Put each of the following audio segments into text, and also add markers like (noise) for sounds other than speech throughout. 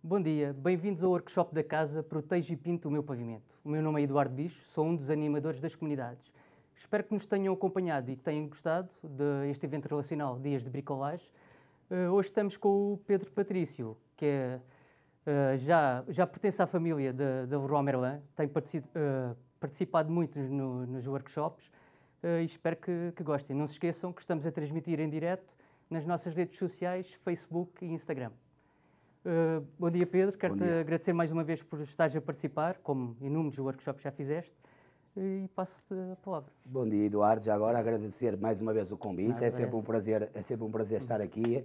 Bom dia, bem-vindos ao workshop da casa Proteja e Pinto o meu pavimento. O meu nome é Eduardo Bicho, sou um dos animadores das comunidades. Espero que nos tenham acompanhado e que tenham gostado deste evento relacional Dias de Bricolage. Uh, hoje estamos com o Pedro Patrício, que é, uh, já, já pertence à família da Leroy Merlin, tem uh, participado muito no, nos workshops e espero que, que gostem. Não se esqueçam que estamos a transmitir em direto nas nossas redes sociais, Facebook e Instagram. Uh, bom dia, Pedro. Quero-te agradecer mais uma vez por estares a participar, como inúmeros workshops já fizeste, e passo-te a palavra. Bom dia, Eduardo. Já agora agradecer mais uma vez o convite. é sempre, um prazer, é sempre um prazer estar aqui.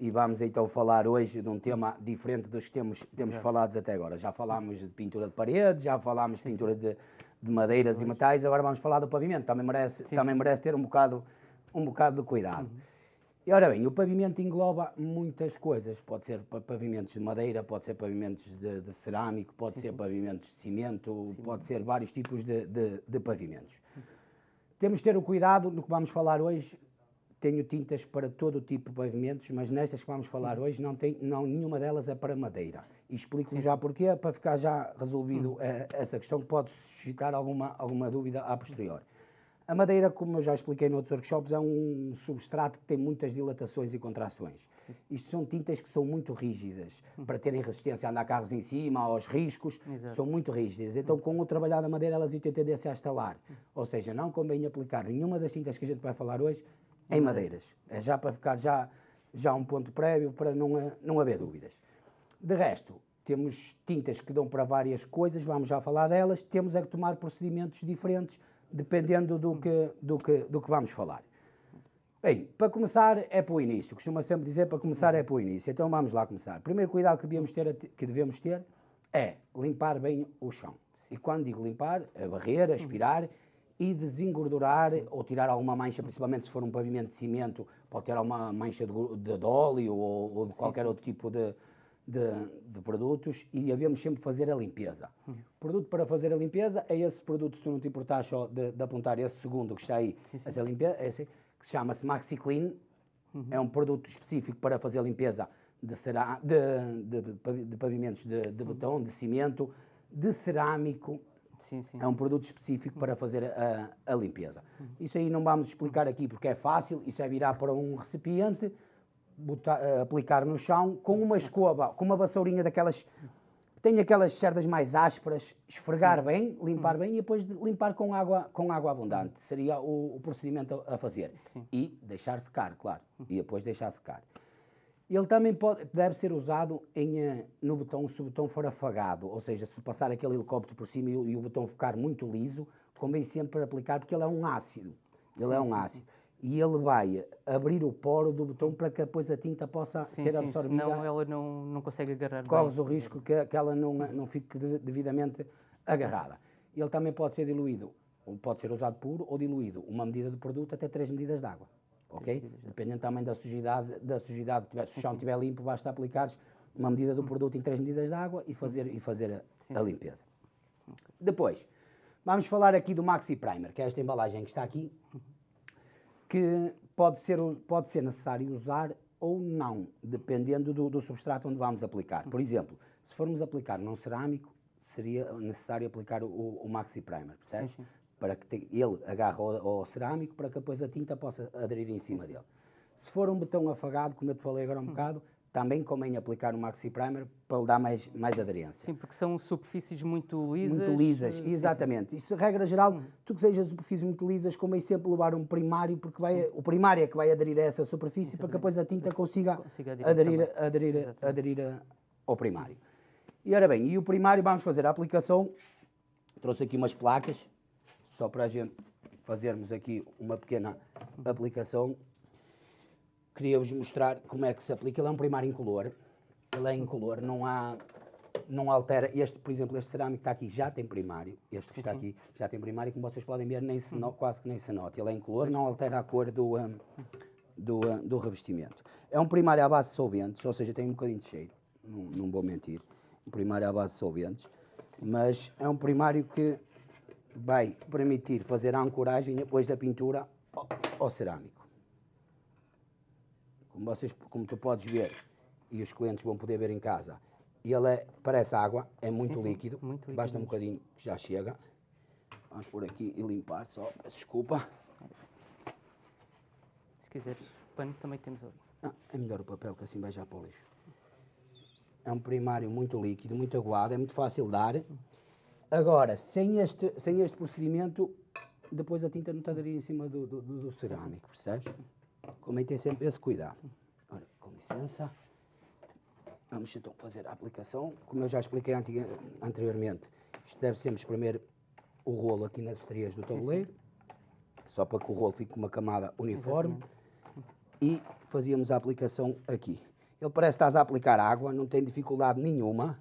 E vamos então falar hoje de um tema diferente dos que temos, temos falados até agora. Já falámos de pintura de parede, já falámos de pintura de, de madeiras e metais, agora vamos falar do pavimento. Também merece, sim, também sim. merece ter um bocado, um bocado de cuidado. Uhum. E ora bem, o pavimento engloba muitas coisas. Pode ser pavimentos de madeira, pode ser pavimentos de, de cerâmico, pode sim, ser sim. pavimentos de cimento, sim. pode ser vários tipos de, de, de pavimentos. Temos de ter o cuidado no que vamos falar hoje. Tenho tintas para todo o tipo de pavimentos, mas nestas que vamos falar hoje não tem, não, nenhuma delas é para madeira. E explico já porquê, para ficar já resolvido hum. Eh, essa questão que pode suscitar alguma, alguma dúvida a posteriori. A madeira, como eu já expliquei noutros workshops, é um substrato que tem muitas dilatações e contrações. Sim. Isto são tintas que são muito rígidas, hum. para terem resistência a andar carros em cima, aos riscos, Exato. são muito rígidas. Então, com o trabalhar da madeira, elas têm tendência a estalar. Hum. Ou seja, não convém aplicar nenhuma das tintas que a gente vai falar hoje em madeiras. É já para ficar já, já um ponto prévio, para não, não haver dúvidas. De resto, temos tintas que dão para várias coisas, vamos já falar delas, temos é que tomar procedimentos diferentes dependendo do que, do que, do que vamos falar. Bem, para começar é para o início, costuma sempre dizer para começar é para o início, então vamos lá começar. O primeiro cuidado que devemos ter, que devemos ter é limpar bem o chão. E quando digo limpar, é barrer, aspirar e desengordurar ou tirar alguma mancha, principalmente se for um pavimento de cimento, pode ter alguma mancha de, de óleo ou, ou de qualquer sim, sim. outro tipo de, de, de, produtos e devemos sempre fazer a limpeza. Uhum. Produto para fazer a limpeza é esse produto, se tu não te importares só de, de apontar esse segundo que está aí, sim, sim. essa limpeza, esse, que chama-se MaxiClean, uhum. é um produto específico para fazer a limpeza de, cerá, de, de, pavimentos de, de uhum. betão, de cimento, de cerâmico, Sim. É um produto específico para fazer a, a limpeza. Uhum. Isso aí não vamos explicar aqui porque é fácil, isso é virar para um recipiente, botar, uh, aplicar no chão com uma escova, com uma vassourinha daquelas tem aquelas cerdas mais ásperas, esfregar Sim. bem, limpar hum. bem e depois limpar com água, com água abundante. Seria o, o procedimento a, a fazer. Sim. E deixar secar, claro. Hum. E depois deixar secar. Ele também pode, deve ser usado em, eh, no botão se o botão for afagado, ou seja, se passar aquele helicóptero por cima e, e o botão ficar muito liso, convém sempre aplicar, porque ele é um ácido. Ele sim, é um ácido e ele vai abrir o poro do botão para que depois a tinta possa sim, ser absorvida. Senão ela não, não consegue agarrar Corres o risco que, que ela não, não fique devidamente agarrada. Ele também pode ser diluído, pode ser usado puro ou diluído, uma medida de produto até três medidas de água. Ok? Dependendo também da sujidade, da sujidade que tiver. Se o chão estiver limpo, basta aplicar uma medida do produto em três medidas de água e fazer, e fazer a, a limpeza. Depois, vamos falar aqui do Maxi Primer, que é esta embalagem que está aqui que pode ser, pode ser necessário usar ou não, dependendo do, do substrato onde vamos aplicar. Por exemplo, se formos aplicar num cerâmico, seria necessário aplicar o, o Maxi Primer, percebes? Sim, sim. Para que te, ele agarre ao, ao, cerâmico para que depois a tinta possa aderir em cima dele. Se for um betão afagado, como eu te falei agora um hum. bocado, também convém aplicar o Maxi Primer para lhe dar mais, mais aderência. Sim, porque são superfícies muito lisas. Muito lisas, uh, exatamente. Isso, regra geral, hum. tu que sejas superfícies muito lisas, convém sempre levar um primário, porque vai, o primário é que vai aderir a essa superfície para que depois a tinta consiga, consiga aderir, aderir, aderir ao primário. E ora bem, e o primário vamos fazer a aplicação, trouxe aqui umas placas, só para a gente fazermos aqui uma pequena aplicação queria-vos mostrar como é que se aplica. Ele é um primário incolor, ele é incolor, não há, não altera. Este, por exemplo, este cerâmico que está aqui já tem primário, este que está aqui já tem primário, como vocês podem ver, nem se no, quase que nem se nota. Ele é incolor, não altera a cor do, um, do, um, do revestimento. É um primário à base de solventes, ou seja, tem um bocadinho de cheiro, não, não vou mentir. Um primário à base de solventes, mas é um primário que vai permitir fazer a ancoragem depois da pintura ao, ao cerâmico. Como, vocês, como tu podes ver, e os clientes vão poder ver em casa, Ele é, parece água, é muito Sim, sim, líquido. muito líquido Basta um bocadinho que já chega. Vamos por aqui e limpar só. Desculpa. Se quiseres pano, também temos ali. Ah, é melhor o papel que assim vai já para o lixo. É um primário muito líquido, muito aguado, é muito fácil de dar. Agora, sem este, sem este procedimento, depois a tinta não estaria em cima do, do- do cerâmico, percebes? Ter sempre esse cuidado. Ora, com licença. Vamos então fazer a aplicação. Como eu já expliquei anteriormente, isto deve sempre espremer o rolo aqui nas estrias do tabuleiro, só para que o rolo fique com uma camada uniforme e fazíamos a aplicação aqui. Ele parece que estás a aplicar água, não tem dificuldade nenhuma.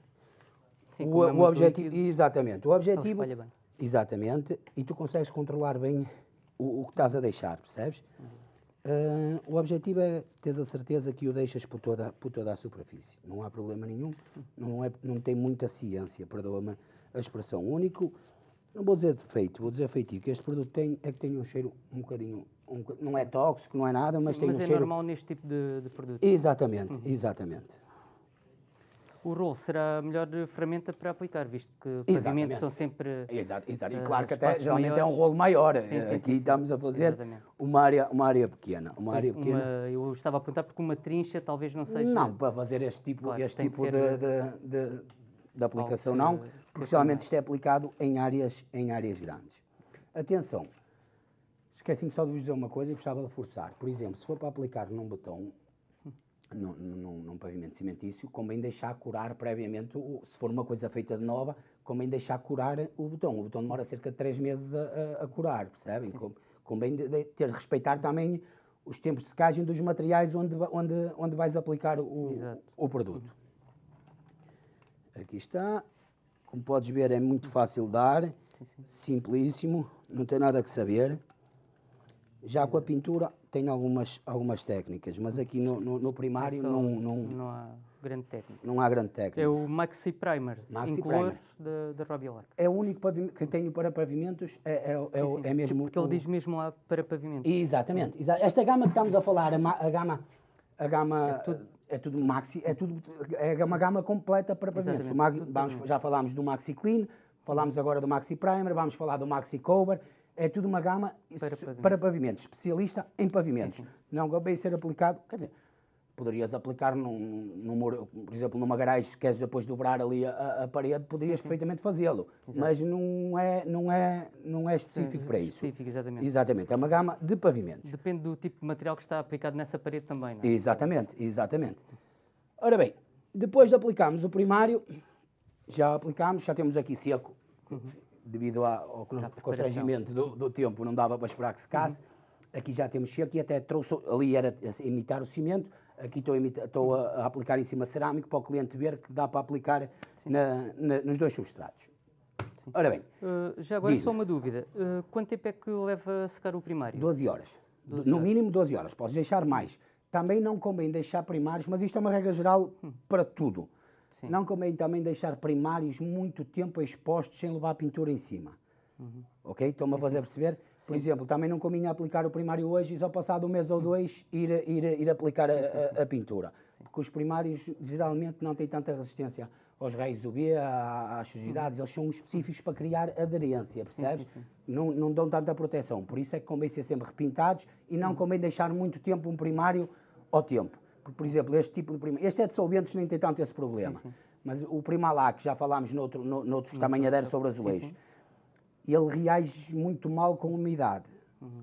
Sim, o, é o objetivo, líquido, exatamente, o objetivo, espalha bem. exatamente, e tu consegues controlar bem o, o que estás a deixar, percebes? Ah, o objetivo é teres a certeza que o deixas por toda, por toda a superfície. Não há problema nenhum, não, é, não tem muita ciência, perdoa-me a expressão. O único, não vou dizer defeito, vou dizer feitio, que este produto tem é que tem um cheiro um bocadinho, um não é tóxico, não é nada, mas tem Mas um é cheiro... normal neste tipo de, de produto. Exatamente, exatamente. O rolo será a melhor ferramenta para aplicar, visto que Exatamente. pavimentos são sempre. Exato, exato. E eh, claro que até geralmente é um maiores. rolo maior. Sim, sim, Eh, Aqui sim, sim. estamos a fazer uma área, uma área pequena. Uma área uma- pequena. eu estava a perguntar porque uma trincha talvez não seja. Não, para fazer este tipo, Claro, este tipo de, ser- de, de- de aplicação, não, que porque geralmente isto é aplicado em áreas, em áreas grandes. Atenção, esqueci-me só de vos dizer uma coisa e gostava de reforçar. Por exemplo, se for para aplicar num betão, num, num, num pavimento cimentício, convém deixar curar previamente, se for uma coisa feita de nova, convém deixar curar o betão. O betão demora cerca de três meses a, a- curar, percebem? Com- Convém de, de ter, respeitar também os tempos de secagem dos materiais onde, onde, onde vais aplicar o, Exato. o produto. Aqui está. Como podes ver, é muito fácil de dar, simplíssimo, não tem nada que saber. Já com a pintura tem algumas, algumas técnicas, mas aqui no, no- no primário não, não, não há grande técnica. não há grande técnica. É o Maxi Primer, Maxi incolor da, da Robiolac. É o único que tenho para pavimentos, é, é, é, Sim, sim. é mesmo... Porque ele o- diz mesmo lá para pavimento. Exatamente. exa- Esta gama que estamos a falar, a, a gama, a gama é tudo, maxi, é tudo é uma gama completa para pavimentos. Tudo vamos, já falámos do Maxi Clean, falámos agora do Maxi Primer, vamos falar do Maxi Cover. É tudo uma gama Para para pavimentos, especialista em pavimentos. Não bem ser aplicado, quer dizer, poderias aplicar num, num muro, por exemplo, numa garagem, se queres depois dobrar ali a, a- parede, poderias perfeitamente fazê-lo. Mas não é, não é, não é específico para isso. Específico, exatamente. Exatamente, é uma gama de pavimentos. Depende do tipo de material que está aplicado nessa parede também, não é? Exatamente, exatamente. Ora bem, depois de aplicarmos o primário, já aplicámos, já temos aqui seco, devido ao constrangimento do, do tempo, não dava para esperar que secasse. Aqui já temos seco e até trouxe, ali era a imitar o cimento, aqui estou imita- estou a- a aplicar em cima de cerâmico para o cliente ver que dá para aplicar na- na- nos dois substratos. Ora bem, Uh, já agora só uma dúvida. Uh, quanto tempo é que leva a secar o primário? 12 horas. no mínimo 12 horas. Podes deixar mais. Também não convém deixar primários, mas isto é uma regra geral para tudo. Sim. Não convém também deixar primários muito tempo expostos sem levar pintura em cima. Ok? Estão-me a fazer perceber? Por exemplo, também não convinha aplicar o primário hoje e só passado um mês ou dois ir, ir, ir aplicar a, a- a pintura. Porque os primários geralmente não têm tanta resistência aos raios UV, às sujidades, eles são específicos para criar aderência, percebes? Não, não dão tanta proteção. Por isso é que convém ser sempre repintados e não convém deixar muito tempo um primário ao tempo. Por exemplo, este tipo de primário, este é de solventes, nem tem tanto esse problema. Mas o Primalac, já falámos noutro, no, noutros também adere sobre azulejos, ele reage muito mal com umidade.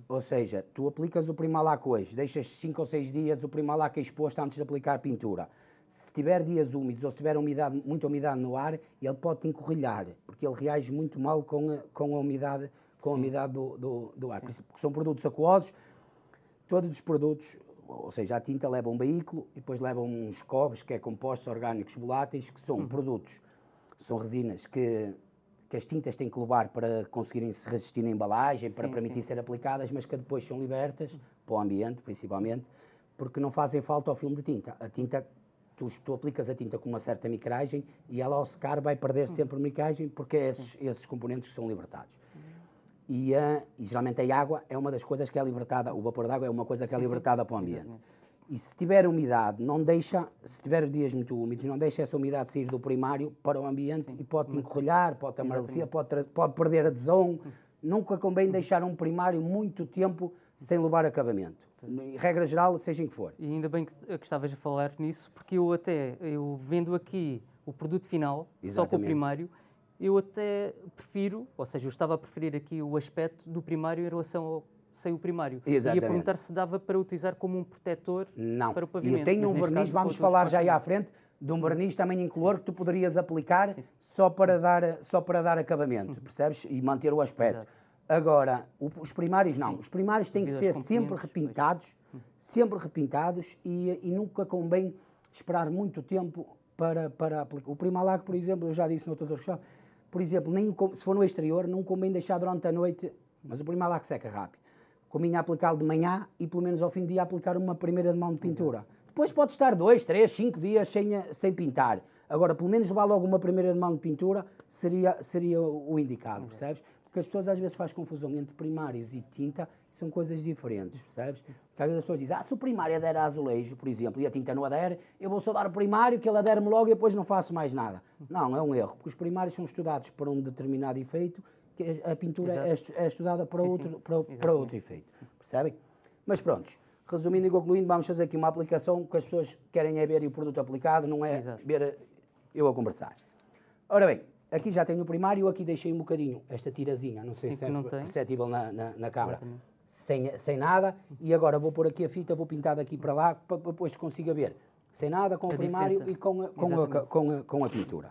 Ou seja, tu aplicas o Primalac hoje, deixas 5 ou 6 dias o Primalac exposto antes de aplicar a pintura. Se tiver dias úmidos ou se tiver umidade, muita umidade no ar, ele pode te encorrilhar, porque ele reage muito mal com a, com a umidade, com a umidade do, do, do ar. Porque são produtos aquosos, todos os produtos, ou seja, a tinta leva um veículo e depois leva uns cobres, que é compostos orgânicos voláteis, que são produtos, são resinas que, que as tintas têm que levar para conseguirem se resistir na embalagem, para Sim, permitir ser aplicadas, mas que depois são libertas para o ambiente, principalmente, porque não fazem falta ao filme de tinta. A tinta, tu, tu aplicas a tinta com uma certa micragem e ela ao secar vai perder sempre micragem, porque é esses, esses componentes que são libertados. E, ah, e geralmente a água é uma das coisas que é libertada, o vapor d'água é uma coisa que é libertada para o ambiente. E se tiver umidade, não deixa, se tiver dias muito úmidos, não deixa essa umidade sair do primário para o ambiente e pode encolhar, pode amarecer, pode, pode perder adesão. Nunca convém deixar um primário muito tempo sem levar acabamento. Em regra geral, seja em que for. E ainda bem que, que estavas a falar nisso, porque eu até, eu vendo aqui o produto final, só com o Exatamente. primário, eu até prefiro, ou seja, eu estava a preferir aqui o aspecto do primário em relação ao sem o primário. Ia Exatamente. perguntar se dava para utilizar como um protetor Não. para o E pavimento. eu tenho mas um verniz, caso, vamos falar já aí à frente, de um verniz também incolor que tu poderias aplicar só para dar, só para dar acabamento, percebes? E manter o aspecto. Exato. Agora, os primários não. Os primários têm que Devido ser sempre repintados, sempre repintados e, e nunca convém esperar muito tempo para, para aplicar. O Primalac, por exemplo, eu já disse no outro workshop, por exemplo, nem, se for no exterior, não convém deixar durante a noite, mas o Primalac seca rápido. Convinha aplicá-lo de manhã e pelo menos ao fim do dia aplicar uma primeira mão de pintura. Depois pode estar dois, três, cinco dias sem, a- sem pintar. Agora, pelo menos levar logo uma primeira mão de pintura seria, seria o indicado, percebes? Porque as pessoas às vezes fazem confusão entre primários e tinta são coisas diferentes, percebes? Porque às vezes as pessoas dizem, ah, se o primário adere a azulejo, por exemplo, e a tinta não adere, eu vou só dar o primário, que ele adere-me logo e depois não faço mais nada. Não, é um erro, porque os primários são estudados para um determinado efeito, que a a pintura é, estu- é estudada para, Sim, outro, sim. para, para outro efeito, percebem? Mas prontos, resumindo e concluindo, vamos fazer aqui uma aplicação que as pessoas querem é ver o produto aplicado, não é Exato. ver eu a conversar. Ora bem, aqui já tenho o primário, aqui deixei um bocadinho esta tirazinha, não sei Sim, se é não tem. perceptível na, na, na câmara, Exatamente. Sem, sem nada, e agora vou pôr aqui a fita, vou pintar daqui para lá, para depois consiga ver, sem nada, com A o primário diferença. e com a, com, a, com, a, com a pintura.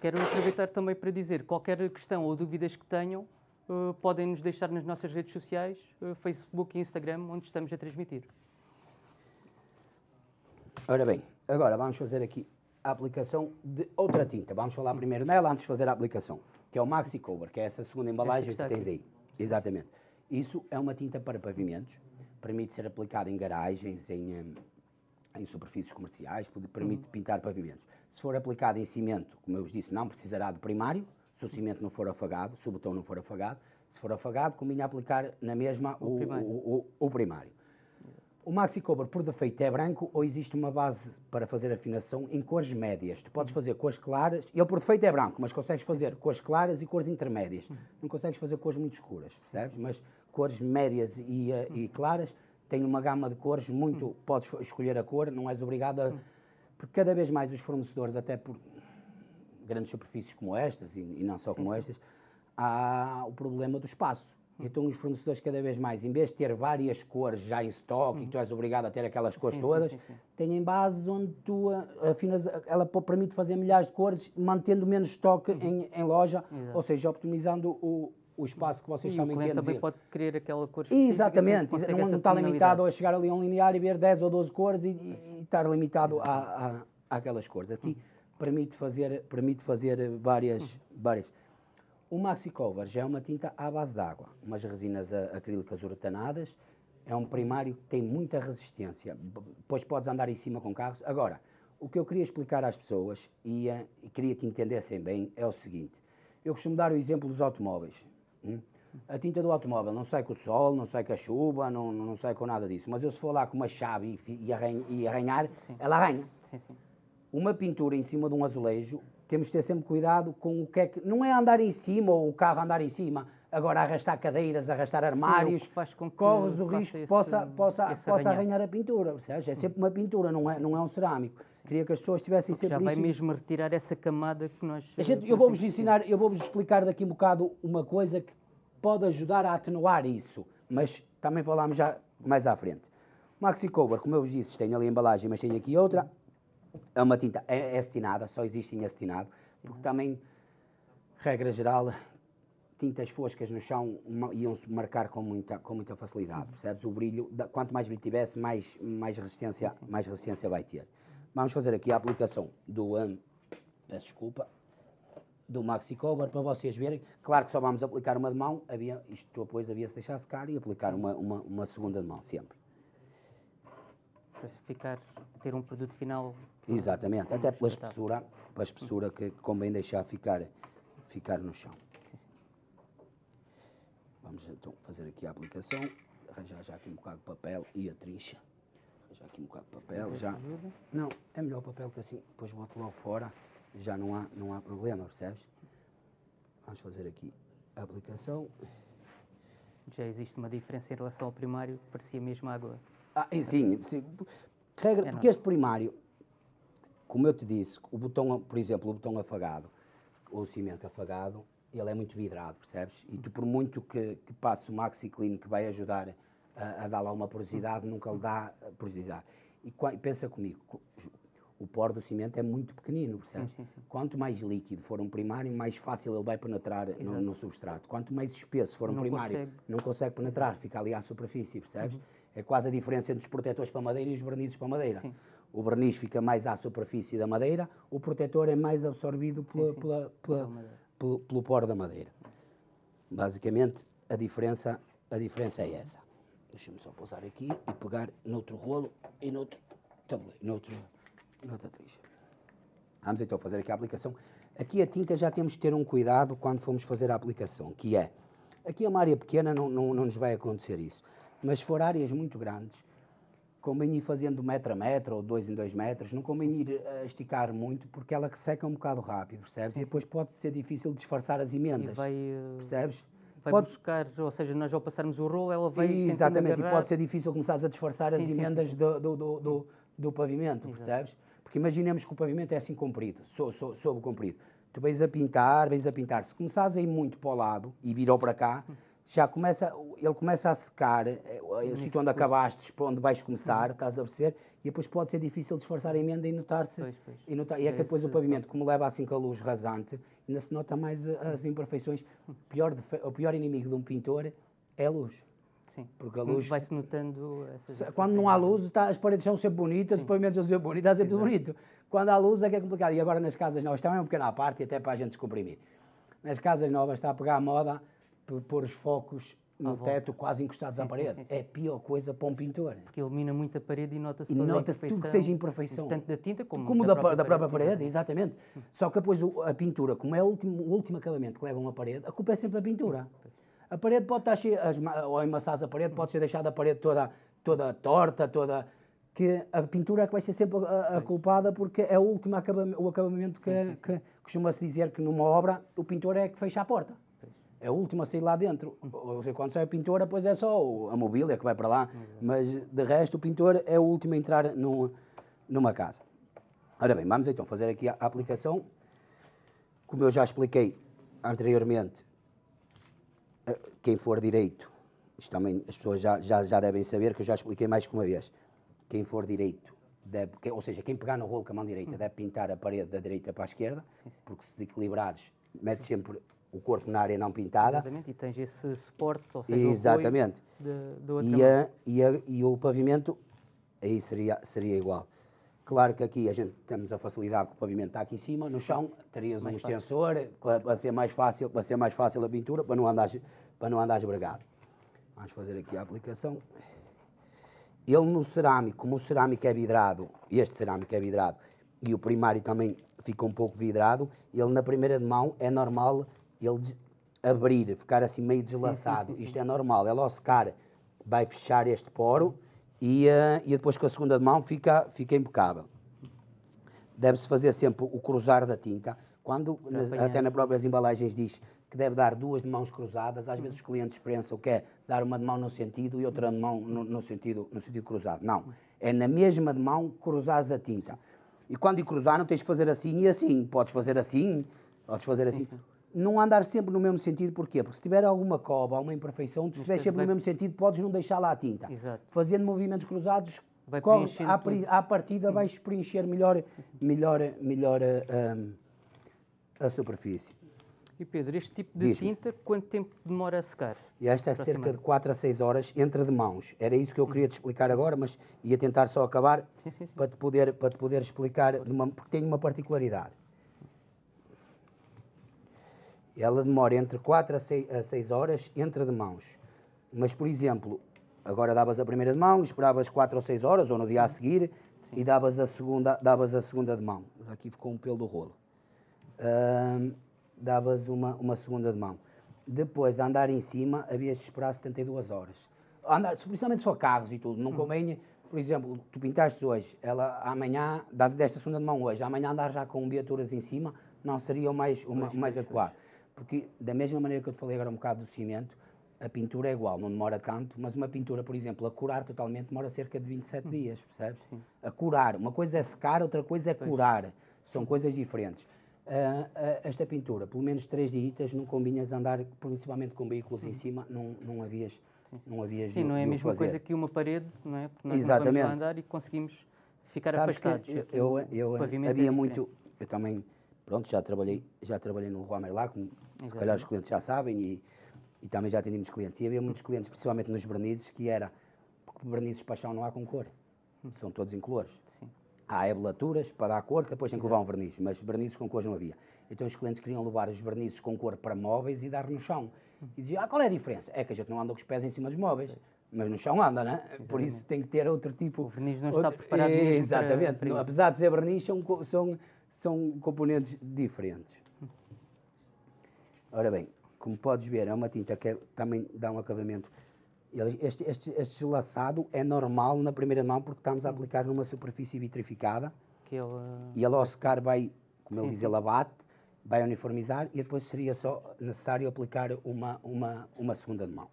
Quero aproveitar também para dizer, qualquer questão ou dúvidas que tenham, eh, podem nos deixar nas nossas redes sociais, eh, Facebook e Instagram, onde estamos a transmitir. Ora bem, agora vamos fazer aqui a aplicação de outra tinta. Vamos falar primeiro nela antes de fazer a aplicação, que é o Maxi Cover, que é essa segunda embalagem que que tens aí. Exatamente. Isso é uma tinta para pavimentos, permite ser aplicada em garagens, em, hum, em superfícies comerciais, permite pintar pavimentos. Se for aplicado em cimento, como eu vos disse, não precisará de primário, se o cimento não for afagado, se o betão não for afagado. Se for afagado, convinha aplicar na mesma o, primário. o- o- o primário. O Maxi Cover, por defeito, é branco ou existe uma base para fazer afinação em cores médias? Tu podes fazer cores claras, ele por defeito é branco, mas consegues fazer cores claras e cores intermédias. Não consegues fazer cores muito escuras, percebes? Mas cores médias e, eh, e claras têm uma gama de cores muito. Podes escolher a cor, não és obrigado a. Porque cada vez mais os fornecedores, até por grandes superfícies como estas, e, e não só como estas, há o problema do espaço. Então os fornecedores cada vez mais, em vez de ter várias cores já em estoque, e que tu és obrigado a ter aquelas cores Sim, sim, todas, sim, sim. têm bases onde tu ah, afinas, ela permite fazer milhares de cores, mantendo menos estoque em, em loja, Exato. ou seja, optimizando o, o espaço que vocês E o também também pode querer aquela cor. Exatamente, não, não está limitado a chegar ali a um linear e ver 10 ou 12 cores e, e- estar limitado a, a, àquelas cores. Aqui permite fazer, permite fazer várias, várias. O Maxi Cover já é uma tinta à base de água, umas resinas a- acrílicas uretanadas, é um primário que tem muita resistência, depois podes andar em cima com carros. Agora, o que eu queria explicar às pessoas e, eh, e queria que entendessem bem é o seguinte, eu costumo dar o exemplo dos automóveis. Hum? A tinta do automóvel não sai com o sol, não sai com a chuva, não, não sai com nada disso. Mas eu se for lá com uma chave e, e, arranha- e arranhar, Sim. ela arranha Sim, sim. uma pintura em cima de um azulejo, temos de ter sempre cuidado com o que é que. Não é andar em cima ou o carro andar em cima, agora arrastar cadeiras, arrastar armários, faz com que corres o risco que possa, possa, possa arranhar. a pintura. Percebes? É sempre uma pintura, não é, não é um cerâmico. Queria que as pessoas tivessem Já sempre vai isso. mesmo retirar essa camada que nós. A gente- eu vou-vos ensinar, eu vou-vos explicar daqui um bocado uma coisa que pode ajudar a atenuar isso, mas também falamos já mais à frente. Maxi Cover, como eu vos disse, tem ali a embalagem, mas tem aqui outra. É uma tinta, é, é acetinada, só existe em acetinado, porque também, regra geral, tintas foscas no chão iam-se marcar com muita, com muita facilidade, percebes? O brilho, quanto mais brilho tivesse, mais, mais, resistência, mais resistência vai ter. Vamos fazer aqui a aplicação do, hum, peço desculpa, do Maxi Cover para vocês verem. Claro que só vamos aplicar uma de mão, havia, isto depois havia-se deixar secar e aplicar uma, uma, uma segunda de mão sempre. Para ficar, ter um produto final. Exatamente, até pela espessura, pela espessura que convém deixar ficar, ficar no chão. Vamos então fazer aqui a aplicação, arranjar já aqui um bocado de papel e a trincha. Já aqui um bocado de papel, já. Não, é melhor o papel que assim, depois boto logo fora, já não há, não há problema, percebes? Vamos fazer aqui a aplicação. Já existe uma diferença em relação ao primário, parecia mesmo água. Ah, e sim, sim. Regra, É porque este primário, como eu te disse, o botão, por exemplo, o botão afagado, ou o cimento afagado, ele é muito vidrado, percebes? E tu, por muito que, que passe o Maxi Clean, que vai ajudar a, a dar lá uma porosidade, nunca lhe dá eh, porosidade. E qua- pensa comigo, co- o poro do cimento é muito pequenino, percebes? sim, sim. Quanto mais líquido for um primário, mais fácil ele vai penetrar no, no substrato. Quanto mais espesso for um Não primário, consegue. não consegue penetrar, fica ali à superfície, percebes? Uhum. É quase a diferença entre os protetores para madeira e os vernizes para madeira. Sim. O verniz fica mais à superfície da madeira, o protetor é mais absorvido pela, sim. pela- pela- pelo, pelo poro da madeira. Basicamente, a diferença, a diferença é essa. Deixa-me só pousar aqui e pegar noutro rolo e noutro tabuleiro, noutro, noutra trixa. Vamos então fazer aqui a aplicação. Aqui a tinta já temos que ter um cuidado quando formos fazer a aplicação, que é, aqui é uma área pequena, não, não, não nos vai acontecer isso. Mas se for áreas muito grandes, convém ir fazendo metro a metro ou dois em dois metros, não convém ir a esticar muito, porque ela seca um bocado rápido, percebes? E depois pode ser difícil disfarçar as emendas, vai, eh, percebes? Vai Pode- buscar, ou seja, nós ao passarmos o rolo, ela vai Exatamente, e agarrar. pode ser difícil começares a disfarçar as Sim, sim, emendas do, do, do, do- pavimento, percebes? Porque imaginemos que o pavimento é assim comprido, so, so, sob comprido. Tu vais a pintar, vais a pintar. Se começares a ir muito para o lado e virou para cá, já começa, ele começa a secar eh, o sítio onde acabaste, para onde vais começar, estás a perceber? E depois pode ser difícil disfarçar a emenda e notar-se. E, notar, e é que É depois o pavimento, como leva assim com a luz rasante, ainda se nota mais a- as imperfeições. O pior, o pior inimigo de um pintor é a luz. Sim. Porque a luz Vai-se notando essas quando não há luz, tá, as paredes são sempre bonitas, os pavimentos são sempre bonitos, está sempre tudo bonito. Quando há luz é que é complicado. E agora nas casas novas, também é um pequeno à parte, até para a gente descomprimir. Nas casas novas está a pegar a moda pôr os focos no volta. teto quase encostados à Sim, sim, parede. sim, sim. É a pior coisa para um pintor. Porque ilumina muito a parede e nota-se toda a nota-se tudo que seja imperfeição. Tanto da tinta como, Como da, própria da própria parede, exatamente. exatamente. Só que depois a pintura, como é o último, o último acabamento que leva uma parede, a culpa é sempre da pintura. A parede pode estar cheia, as ou amassares a parede, pode ser deixada a parede toda, toda torta, toda. que a pintura é que vai ser sempre a, a culpada porque é o último acabamento, o acabamento que, que costuma-se dizer que numa obra o pintor é que fecha a porta. É o último a sair lá dentro. Ou seja, quando sai a pintora, depois é só a mobília que vai para lá. Mas de resto, o pintor é o último a entrar num- numa casa. Ora bem, vamos então fazer aqui a aplicação. Como eu já expliquei anteriormente, eh, quem for direito, isto também as pessoas já, já, já devem saber que eu já expliquei mais que uma vez. Quem for direito, deve, ou seja, quem pegar no rolo com a mão direita deve pintar a parede da direita para a esquerda, porque se desequilibrares, metes sempre o corpo na área não pintada. Exatamente, e tens esse suporte, ou seja, o Exatamente. de- do outro E, a, e, a, e o pavimento, aí seria, seria igual. Claro que aqui a gente temos a facilidade que o pavimento está aqui em cima, no chão, terias um extensor para, para ser mais fácil, para ser mais fácil a pintura, para não andares, para não andares bregado. Vamos fazer aqui a aplicação. Ele no cerâmico, como o cerâmico é vidrado, este cerâmico é vidrado, e o primário também fica um pouco vidrado, ele na primeira de mão é normal ele abrir, ficar assim meio deslaçado. Isto é normal, ele ao secar vai fechar este poro e, eh, e depois com a segunda mão fica, fica impecável. Deve-se fazer sempre o cruzar da tinta. Quando, nas- até nas próprias embalagens diz que deve dar duas de mãos cruzadas, às vezes os clientes pensam que é dar uma de mão no sentido e outra de mão no, no sentido, no sentido cruzado. Não, é na mesma de mão cruzares a tinta. E quando cruzar não tens que fazer assim e assim, podes fazer assim, podes fazer assim. Não andar sempre no mesmo sentido, porquê? Porque se tiver alguma cova, alguma imperfeição, se estiver sempre no mesmo sentido, podes não deixar lá a tinta. Exato. Fazendo movimentos cruzados, Vai corre- preenchendo à, à partida vais preencher melhor, melhor, melhor a, a- superfície. E Pedro, este tipo de tinta, quanto tempo demora a secar? E esta é cerca de 4 a 6 horas entre de mãos. Era isso que eu queria te explicar agora, mas ia tentar só acabar Sim, sim, sim. para te poder, para te poder explicar, de uma- porque tem uma particularidade. Ela demora entre 4 a 6, a 6 horas entre de mãos. Mas, por exemplo, agora davas a primeira de mão, esperavas 4 ou 6 horas, ou no dia a seguir, e davas a segunda, davas a segunda de mão. Aqui ficou um pelo do rolo. Ahm, davas uma, uma segunda de mão. Depois, a andar em cima, havias de esperar 72 horas. Andar, principalmente só carros e tudo, não convém por exemplo, tu pintaste hoje, ela amanhã, dás desta segunda de mão hoje, amanhã andar já com viaturas em cima, não seria o mais, o mais, mais adequado. Porque, da mesma maneira que eu te falei agora um bocado do cimento, a pintura é igual, não demora tanto, mas uma pintura, por exemplo, a curar totalmente demora cerca de 27 hum. dias, percebes? Sim. A curar. Uma coisa é secar, outra coisa é pois. curar. São coisas diferentes. Uh, uh, esta pintura, pelo menos três dias, não combinhas andar, principalmente com veículos hum. em cima, não, não havias. Sim, sim. Não, havias sim, não é a mesma fazer. coisa que uma parede, não é? Porque nós Exatamente. não andar e conseguimos ficar Sabes afastados. eu, eu, eu havia é muito, eu também, pronto, já trabalhei, já trabalhei no Rua Merlá, como Exatamente. se calhar os clientes já sabem, e, e também já atendimos clientes. E havia muitos clientes, principalmente nos vernizes, que era, porque vernizes paixão não há com cor, hum. são todos incolores. Sim. Há ebulaturas para dar cor, que depois tem que levar um verniz, mas vernizes com cores não havia. Então os clientes queriam levar os vernizes com cor para móveis e dar no chão. Hum. E diziam, ah, qual é a diferença? É que a gente não anda com os pés em cima dos móveis mas no chão anda, né? Por isso tem que ter outro tipo. O verniz não está preparado mesmo Exatamente. Para Apesar de ser verniz, são, são, são componentes diferentes. Ora bem, como podes ver, é uma tinta que é, também dá um acabamento. Este, este, este laçado é normal na primeira mão porque estamos a aplicar numa superfície vitrificada. Que ele... E ele ao secar vai, como sim, ele diz, ele abate, vai uniformizar e depois seria só necessário aplicar uma, uma, uma segunda de mão.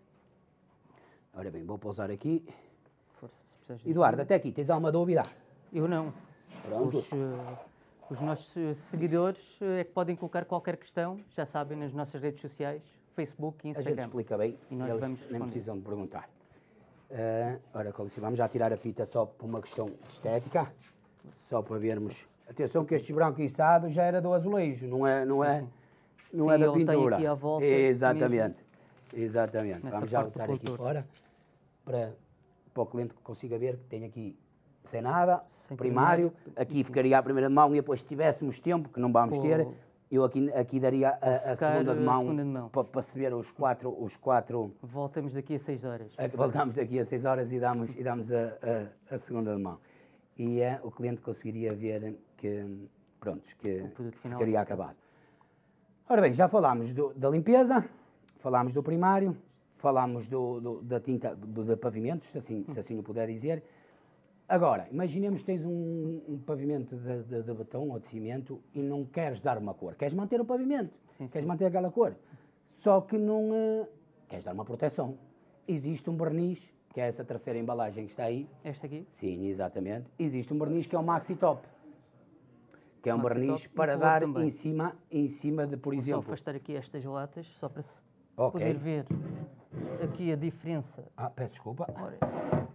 Ora bem, vou pousar aqui. Força, Eduardo, até aqui, tens alguma dúvida? Eu não. Pronto. Os, uh, os nossos seguidores uh, é que podem colocar qualquer questão, já sabem, nas nossas redes sociais, Facebook e Instagram. A gente explica bem, e nós eles vamos nem precisam de perguntar. Uh, ora, Colice, vamos já tirar a fita só por uma questão de estética, só para vermos. Atenção que este branco içado já era do azulejo, não é, não é, não Sim, é da pintura. Aqui à volta Exatamente. Mesmo. Exatamente. Vamos já botar aqui fora para, para o cliente que consiga ver que tem aqui sem nada, sem primário, primário, aqui ficaria a primeira de mão e depois se tivéssemos tempo, que não vamos ter, eu aqui, aqui daria a, a, segunda, de mão, mão. Para, se ver os quatro, os quatro... Voltamos daqui a seis horas. Voltamos daqui a seis horas e damos, e damos a, a, a segunda de mão. E é, o cliente conseguiria ver que, pronto, que ficaria acabado. Ora bem, já falámos do, da limpeza, falámos do primário, falámos do, do, da tinta do, de pavimentos, se assim, se assim o puder dizer. Agora, imaginemos que tens um, um pavimento de, de, de, betão ou de cimento e não queres dar uma cor. Queres manter o pavimento, sim, queres sim. manter aquela cor. Só que não uh, queres dar uma proteção. Existe um verniz, que é essa terceira embalagem que está aí. Este aqui? Sim, exatamente. Existe um verniz que é o Maxi Top. Que é um verniz para dar em cima, em cima de, por Vou exemplo... só afastar aqui estas latas, só para okay. poder ver aqui a diferença. Ah, peço desculpa. Ora,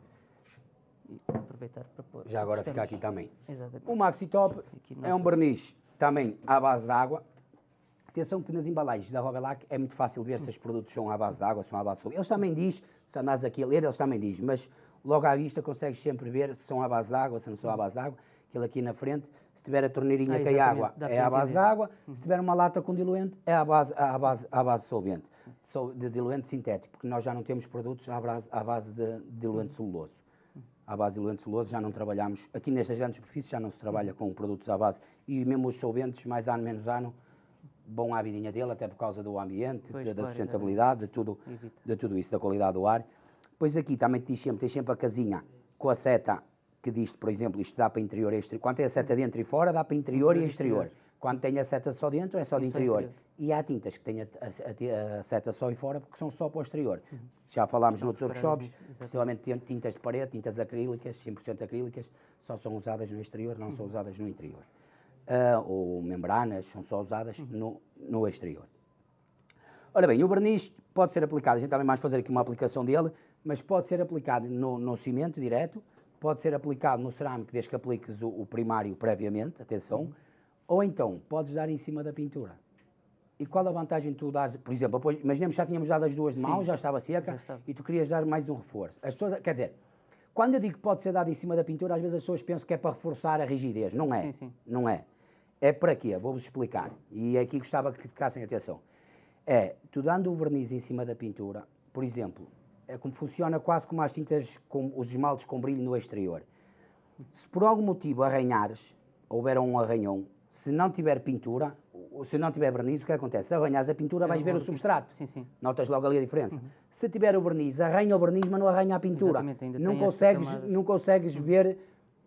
e aproveitar para pôr. Já agora fica aqui também. Exatamente. O Maxi Top é um verniz também à base de água. Atenção que nas embalagens da Robelac é muito fácil ver se os produtos são à base de água, são à base de Eles também diz, se andas aqui a ler, eles também diz, mas logo à vista consegues sempre ver se são à base de água, se não são à base de água. Aquilo aqui na frente, se tiver a torneirinha ah, que é água, é à base de água. Uhum. Se tiver uma lata com diluente, é à base, à base, à base de solvente de diluente sintético, porque nós já não temos produtos à base, à base de diluente celuloso. À base de diluente celuloso já não trabalhamos, aqui nestas grandes superfícies já não se trabalha com produtos à base, e mesmo os solventes, mais ano, menos ano, bom à vidinha dele, até por causa do ambiente, pois, da, claro, sustentabilidade, de tudo, de tudo isso, da qualidade do ar. Pois aqui também te diz sempre, tem sempre a casinha com a seta que diz, por exemplo, isto dá para interior e exterior. Quando tem a seta dentro e fora, dá para interior e exterior. Quando tem a seta só dentro, é só de interior. interior. E há tintas que têm a, a, a, seta só em fora, porque são só para o exterior. Uhum. Já falámos só noutros workshops, principalmente tintas de parede, tintas acrílicas, 100% acrílicas, só são usadas no exterior, não uhum. são usadas no interior. Uh, ou membranas, são só usadas uhum. no, no exterior. Ora bem, o verniz pode ser aplicado, a gente também mais fazer aqui uma aplicação dele, mas pode ser aplicado no, no cimento direto, pode ser aplicado no cerâmico, desde que apliques o, o primário previamente, atenção, uhum. Ou então, podes dar em cima da pintura. E qual a vantagem de tu dares, por exemplo, depois, imaginemos que já tínhamos dado as duas de mão, já estava seca, já estava. e tu querias dar mais um reforço. As pessoas, quer dizer, quando eu digo que pode ser dado em cima da pintura, às vezes as pessoas pensam que é para reforçar a rigidez. Não é. Sim, sim. Não é. É para quê? Vou-vos explicar. E aqui gostava que ficassem atenção. É, tu dando o verniz em cima da pintura, por exemplo, é como funciona quase como as tintas, com os esmaltes com brilho no exterior. Se por algum motivo arranhares, houver um arranhão, se não tiver pintura, se não tiver verniz, o que acontece? Se arranhas a pintura, vais ver o substrato. Sim, sim. Notas logo ali a diferença. Se tiver o verniz, arranha o verniz, mas não arranha a pintura. Não consegues, não consegues ver,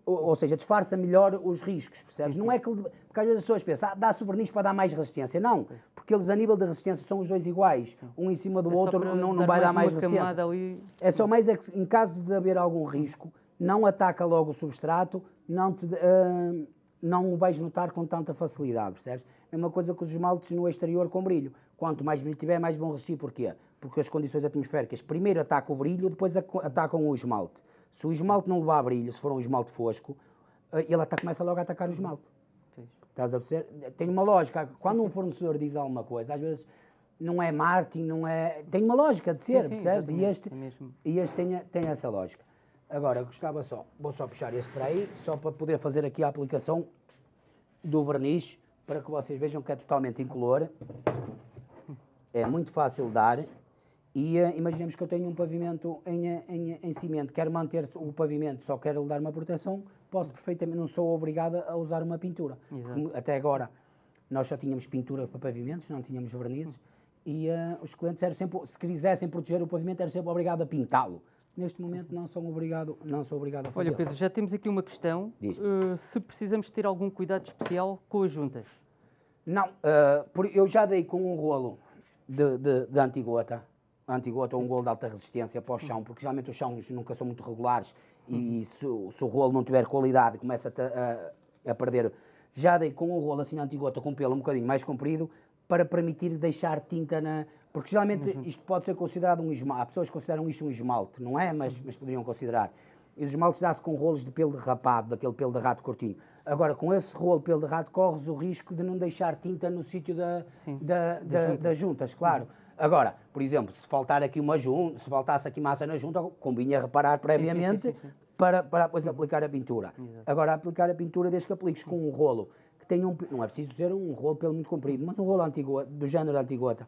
ou, ou seja, disfarça melhor os riscos, percebes? não é que, porque às vezes as pessoas pensam, ah, dá-se o verniz para dar mais resistência. Não, porque eles a nível de resistência são os dois iguais. Um em cima do É outro não, não vai dar mais resistência. ali. É só mais é que, em caso de haver algum risco, não ataca logo o substrato, não, te, ah, não o vais notar com tanta facilidade, percebes? É uma coisa que os esmaltes no exterior com brilho. Quanto mais brilho tiver, mais vão resistir. Porquê? Porque as condições atmosféricas primeiro atacam o brilho, depois atacam o esmalte. Se o esmalte não levar brilho, se for um esmalte fosco, ah, ele ata- começa logo a atacar o esmalte. Pois. Estás a perceber? Tem uma lógica. Quando um fornecedor diz alguma coisa, às vezes não é marketing, não é. Tem uma lógica de ser, sim, percebes? E este, é e este tem, tem essa lógica. Agora, gostava só, vou só puxar esse para aí, só para poder fazer aqui a aplicação do verniz, para que vocês vejam que é totalmente incolor. É muito fácil de dar. E eh, imaginemos que eu tenho um pavimento em, eh, em, em cimento, quero manter o pavimento, só quero lhe dar uma proteção, posso perfeitamente, não sou obrigada a usar uma pintura. Até agora, nós só tínhamos pintura para pavimentos, não tínhamos vernizes, e eh, os clientes eram sempre, se quisessem proteger o pavimento, eram sempre obrigados a pintá-lo. Neste momento não são obrigado, não sou obrigado a fazer. Olha, Pedro, já temos aqui uma questão. Eh, se precisamos ter algum cuidado especial com as juntas. Não, por- eu já dei com um rolo de, de, de antigota, antigota ou um rolo de alta resistência para o chão, porque geralmente os chãos nunca são muito regulares e, se, o- se o rolo não tiver qualidade começa a, a- a perder. Já dei com um rolo assim de antigota com pelo um bocadinho mais comprido para permitir deixar tinta na. Porque geralmente isto pode ser considerado um esmalte. Há pessoas que consideram isto um esmalte, não é? Mas, mas poderiam considerar. E os esmaltes dá-se com rolos de pelo de rapado, daquele pelo de rato curtinho. Agora, com esse rolo de pelo de rato, corres o risco de não deixar tinta no sítio da, Sim, da, da- das juntas, claro. Agora, por exemplo, se faltar aqui uma junta, se faltasse aqui massa na junta, convinha reparar previamente sim, sim. Para, para depois aplicar a pintura. Agora, aplicar a pintura desde que apliques com um rolo que tenha um, não é preciso ser um rolo pelo muito comprido, mas um rolo antigo, do género antigota,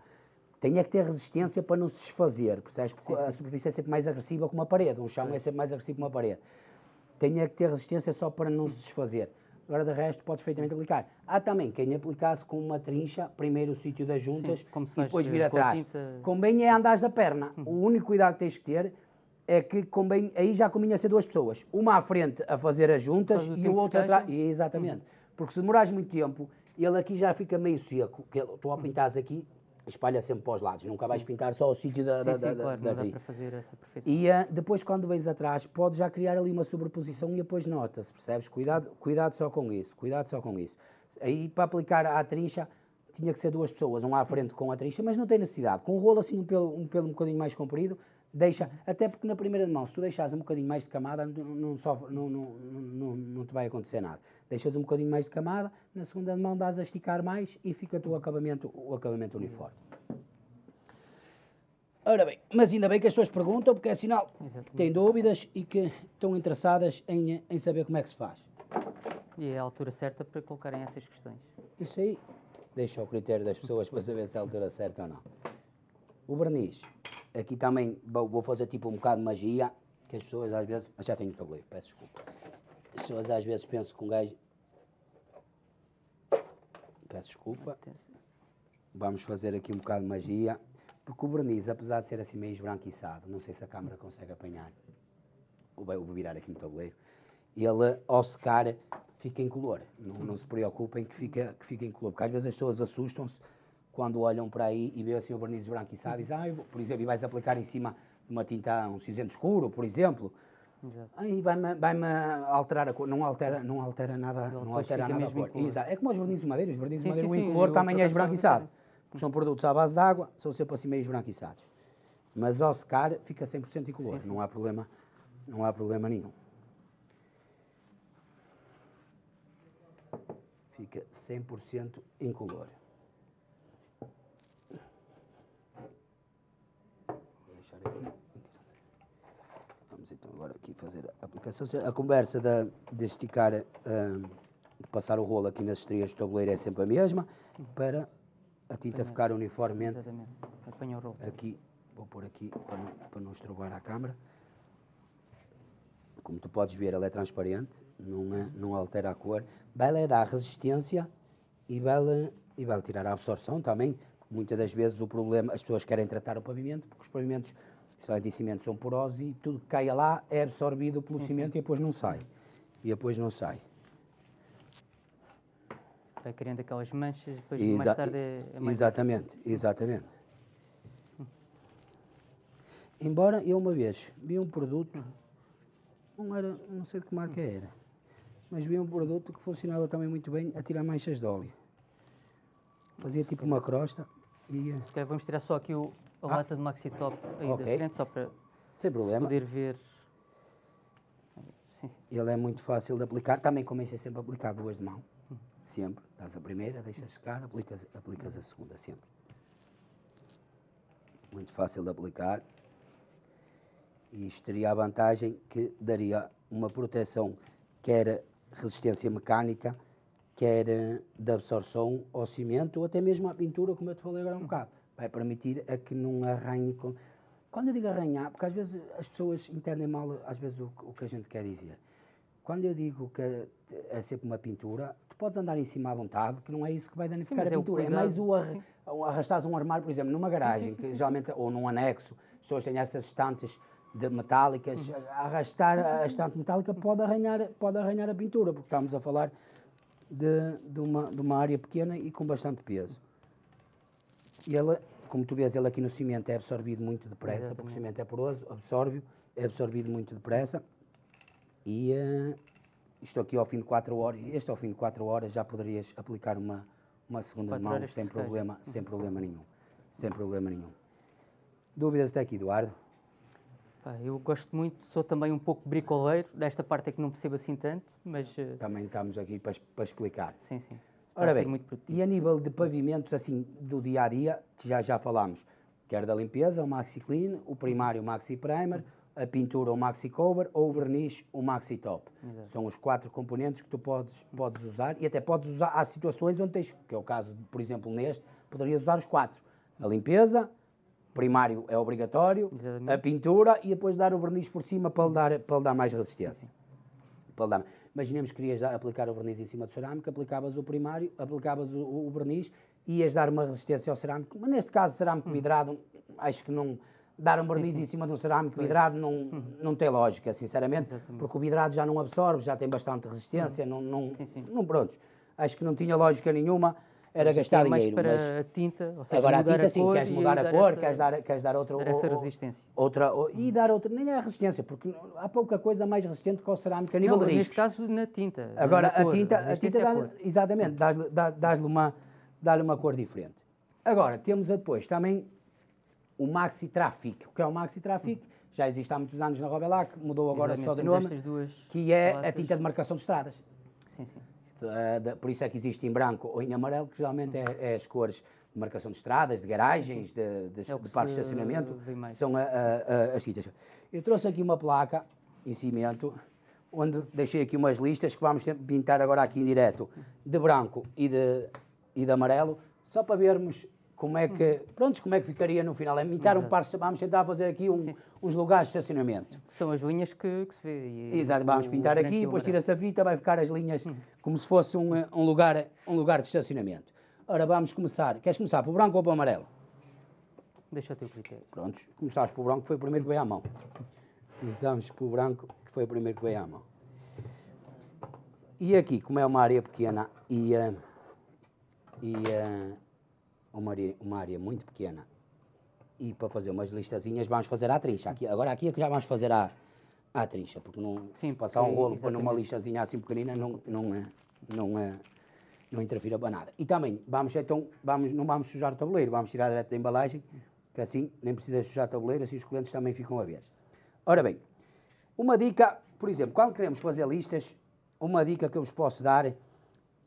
tenha que ter resistência para não se desfazer, percebes? Porque a superfície é sempre mais agressiva que uma parede, um chão é sempre mais agressivo que uma parede. Tenha que ter resistência só para não se desfazer. Agora, de resto, podes perfeitamente aplicar. Há também quem aplicasse com uma trincha, primeiro o sítio das juntas se e depois vir eh, a atrás. tinta. Uhum. Convém é andares da perna. O único cuidado que tens que ter é que convém, aí já convinha ser duas pessoas. Uma à frente a fazer as juntas Faz e o outro atrás. Exatamente. Porque se demorares muito tempo, ele aqui já fica meio seco. Que ele- tu ao pintares aqui, espalha sempre para os lados. Nunca vais pintar só o sítio da, da, Sim, da, sim, da- claro, da não dá trilha. para fazer essa perfeição. E ah, depois, quando vens atrás, podes já criar ali uma sobreposição e depois nota-se, percebes? Cuidado, cuidado só com isso, cuidado só com isso. Aí, para aplicar à trincha, tinha que ser duas pessoas, um à frente com a trincha, mas não tem necessidade. Com um rolo assim, um pelo um, pelo um bocadinho mais comprido, deixa, até porque na primeira mão, se tu deixares um bocadinho mais de camada, não, não, sofre- não, não, não, não, te vai acontecer nada. Deixas um bocadinho mais de camada, na segunda mão dás a esticar mais e fica o acabamento, o acabamento uniforme. Ora bem, mas ainda bem que as pessoas perguntam, porque é sinal que têm dúvidas e que estão interessadas em, em saber como é que se faz. E é a altura certa para colocarem essas questões. Isso aí deixa ao critério das pessoas para saber se é a altura certa ou não. O verniz, aqui também vou fazer tipo um bocado de magia, que as pessoas às vezes. Ah, já tenho o tabuleiro, peço desculpa. As pessoas às vezes pensam que um gajo. Peço desculpa. Vamos fazer aqui um bocado de magia, porque o verniz, apesar de ser assim meio esbranquiçado, não sei se a câmara consegue apanhar, vou virar aqui no tabuleiro, ele ao secar fica em color. Não, não se preocupem que fica, que fica em color, porque às vezes as pessoas assustam-se quando olham para aí e veem assim o verniz esbranquiçado e dizem, ah, eu vou-" por exemplo, e vais aplicar em cima de uma tinta, um cinzento escuro, por exemplo, Exato. Aí vai-me vai alterar a cor, não altera, não altera nada, não altera nada a cor. incolor. Exato. É como os vernizes de madeira, os vernizes Sim, de madeira, sim, o incolor também é esbranquiçado. Porque são produtos à base de água, são sempre assim meio esbranquiçados. Mas ao secar fica 100% incolor, não há problema, não há problema nenhum. Fica 100% incolor. Vou deixar aqui. Vamos então agora aqui fazer a aplicação. A conversa da, de esticar, ah, de passar o rolo aqui nas estrias do tabuleiro é sempre a mesma, para a tinta ficar uniformemente Exatamente. Apanha o rolo. aqui, vou pôr aqui para não, para não estrobar a câmara. Como tu podes ver, ela é transparente, não, é, não altera a cor. Vai lhe dar resistência e vai lhe e vai tirar a absorção também. Muitas das vezes o problema, as pessoas querem tratar o pavimento, porque os pavimentos de cimento são porosos e tudo que caia lá é absorvido pelo sim, cimento sim. e depois não sai. E depois não sai. Vai criando aquelas manchas, depois Exa mais tarde é, mais Exatamente, exatamente. Embora eu uma vez vi um produto, não era, não sei de que marca era, mas vi um produto que funcionava também muito bem a tirar manchas de óleo. Fazia tipo uma crosta e... Se vamos tirar só aqui o, a ah. lata de Maxi Top aí okay. da frente, só para Sem problema. poder ver. Sim. Ele é muito fácil de aplicar, também comecei sempre a aplicar duas de mão, sempre. Dás a primeira, deixas secar, aplicas, aplicas a segunda, sempre. Muito fácil de aplicar. E isto teria a vantagem que daria uma proteção, quer resistência mecânica, quer de absorção ao cimento ou até mesmo à pintura, como eu te falei agora um bocado. Vai permitir a que não arranhe. Com... Quando eu digo arranhar, porque às vezes as pessoas entendem mal às vezes o, o que a gente quer dizer. Quando eu digo que é sempre uma pintura, tu podes andar em cima à vontade, que não é isso que vai danificar sim, a é pintura. É, é mais o ar, arrastares um armário, por exemplo, numa garagem, sim, sim, que geralmente, ou num anexo, as pessoas têm essas estantes de metálicas, uhum. arrastar a estante metálica pode arranhar, pode arranhar a pintura, porque estamos a falar de, de, uma, de uma área pequena e com bastante peso. E ela, como tu vês, ele aqui no cimento é absorvido muito depressa, Exatamente. porque o cimento é poroso, absorve, é absorvido muito depressa. E uh, isto aqui ao fim de 4 horas, este ao fim de 4 horas já poderias aplicar uma, uma segunda mão sem problema, sem problema nenhum. Sem problema nenhum. Dúvidas até aqui, Eduardo? Eu gosto muito, sou também um pouco bricoleiro, desta parte é que não percebo assim tanto, mas... Uh... Também estamos aqui para, para explicar. Sim, sim. Está Ora bem, e a nível de pavimentos, assim, do dia a dia, já já falámos, quer da limpeza, o Maxi Clean, o primário, o Maxi Primer, a pintura, o Maxi Cover, ou o verniz, o Maxi Top. Exato. São os quatro componentes que tu podes, podes usar, e até podes usar, há situações onde tens, que é o caso, por exemplo, neste, poderias usar os quatro. A limpeza, primário é obrigatório, Exatamente. a pintura e depois dar o verniz por cima para lhe dar, para lhe dar mais resistência. Para dar, imaginemos que querias aplicar o verniz em cima do cerâmico, aplicavas o primário, aplicavas o, o, verniz ias dar uma resistência ao cerâmico. Mas neste caso, cerâmico hum. vidrado, acho que não. Dar um verniz sim, sim. em cima de um cerâmico vidrado não, hum. não tem lógica, sinceramente, Exatamente. porque o vidrado já não absorve, já tem bastante resistência, hum. não, não, não, pronto. Acho que não tinha lógica nenhuma era gastar é dinheiro. para mas... a tinta, ou seja, agora a tinta a sim, queres mudar a cor, essa, queres, dar, queres dar outra, dar essa resistência. Outra, e dar outra, nem é a resistência, porque há pouca coisa mais resistente que o cerâmico a nível não, de riscos. Neste caso na tinta. Agora a tinta, a, a tinta dá, exatamente, dás-lhe dás uma, dá uma cor diferente. Agora temos depois também o Maxi Traffic. O que é o Maxi Traffic? Hum. Já existe há muitos anos na Robelac, mudou agora Exatamente, só de nome, que é a tinta de marcação de estradas. Sim, sim. Uh, por isso é que existe em branco ou em amarelo, que geralmente é, é as cores de marcação de estradas, de garagens, de, de, é de parques de estacionamento, são a, a, a, as citas. Eu trouxe aqui uma placa em cimento, onde deixei aqui umas listas que vamos pintar agora aqui em direto, de branco e de, e de amarelo, só para vermos como é que, pronto, como é que ficaria no final. É imitar um par, vamos tentar fazer aqui um, uns lugares de estacionamento. São as linhas que, que se vê. Exato, vamos pintar aqui, depois tira-se a fita, vai ficar as linhas hum. como se fosse um, um, lugar, um lugar de estacionamento. Ora, vamos começar. Queres começar pelo branco ou pelo amarelo? Deixa o teu critério. Prontos, começaste pelo branco, que foi o primeiro que veio à mão. Começamos pelo branco, que foi o primeiro que veio à mão. E aqui, como é uma área pequena e, uh, e uh, uma área, uma área muito pequena e para fazer umas listazinhas vamos fazer à trincha. Aqui, agora aqui é que já vamos fazer à, à trincha, porque não Sim, passar um rolo para numa listazinha assim pequenina não, não, é, não, é, não interfira para nada. E também, vamos então, vamos, não vamos sujar o tabuleiro, vamos tirar direto da embalagem, que assim nem precisa sujar o tabuleiro, assim os clientes também ficam a ver. Ora bem, uma dica, por exemplo, quando queremos fazer listas, uma dica que eu vos posso dar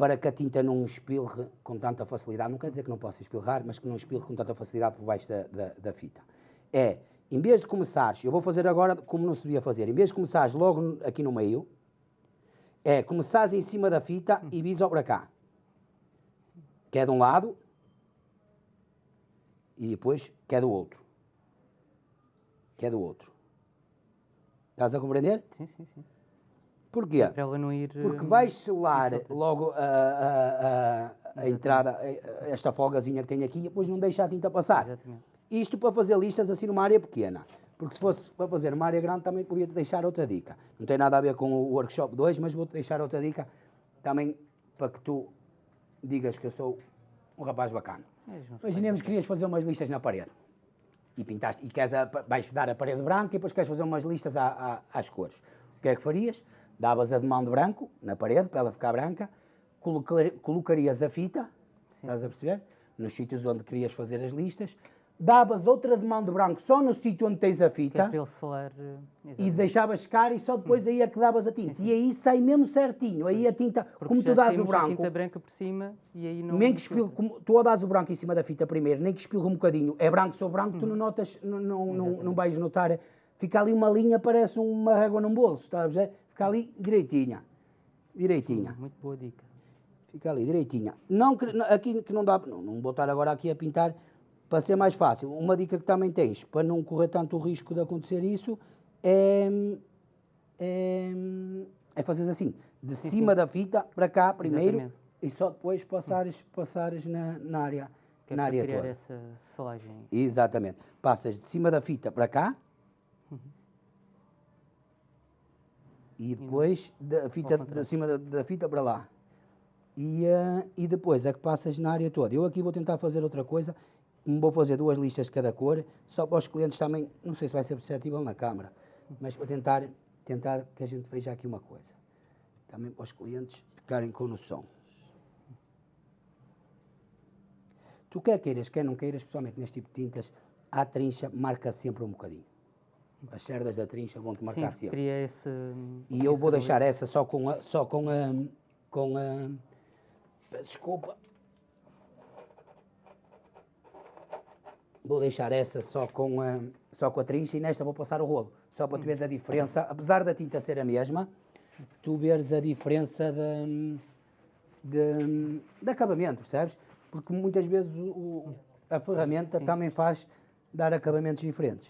para que a tinta não espirre com tanta facilidade, não quer dizer que não possa espirrar, mas que não espirre com tanta facilidade por baixo da, da, da fita. É, em vez de começares, eu vou fazer agora como não se devia fazer, em vez de começares logo aqui no meio, é começares em cima da fita e visa para cá. Que é de um lado e depois que é do outro. Que é do outro. Estás a compreender? Sim, sim, sim. Porquê? Para ela não ir. Porque vais selar logo a, a, a entrada, a- esta folgazinha que tem aqui, e depois não deixa a tinta passar. Exatamente. Isto para fazer listas assim numa área pequena. Porque se fosse para fazer numa área grande também podia-te deixar outra dica. Não tem nada a ver com o workshop 2, mas vou-te deixar outra dica também para que tu digas que eu sou um rapaz bacana. É. Imaginemos que querias fazer umas listas na parede. E pintaste, e queres a, vais dar a parede branca e depois queres fazer umas listas à- à- às cores. O que é que farias? Davas a de mão de branco na parede para ela ficar branca, colocar- colocarias a fita, estás a perceber? Nos sítios onde querias fazer as listas, davas outra de mão de branco só no sítio onde tens a Que é fita ele soar. eh, e deixavas secar e só depois aí é que davas a tinta. E aí sai mesmo certinho. Aí a tinta, Porque como tu dás o temos a branco, tinta branca por cima e aí não. nem que espirre, como tu ao dás o branco em cima da fita primeiro, nem que espirre um bocadinho, é branco sobre branco, tu não notas, não, não, não, não vais notar, fica ali uma linha, parece uma régua num bolso, estás a ver? Fica ali direitinha, direitinha, Muito boa dica. fica ali direitinha. Não, aqui que não dá, não, não vou estar agora aqui a pintar para ser mais fácil. Uma dica que também tens, para não correr tanto o risco de acontecer isso, é, é, é fazer assim, de cima da fita para cá primeiro Exatamente. e só depois passares, passares na, na área, Que é na área criar toda. essa selagem. Exatamente. Passas de cima da fita para cá e depois da fita, de cima da, da fita para lá. E, eh, e depois é que passas na área toda. Eu aqui vou tentar fazer outra coisa. Vou fazer duas listas de cada cor, só para os clientes também, não sei se vai ser perceptível na câmara, mas para tentar, tentar que a gente veja aqui uma coisa. Também para os clientes ficarem com noção. Tu quer queiras, quer não queiras, especialmente neste tipo de tintas, a trincha marca sempre um bocadinho. As cerdas da trincha vão-te marcar Sim, sempre. esse. E eu vou deixar essa só com a. Só com a. Com a desculpa. Vou deixar essa só com a, só com a trincha e nesta vou passar o rolo. Só para tu veres a diferença, apesar da tinta ser a mesma, tu veres a diferença de, de, de acabamento, percebes? Porque muitas vezes o- a ferramenta também faz dar acabamentos diferentes.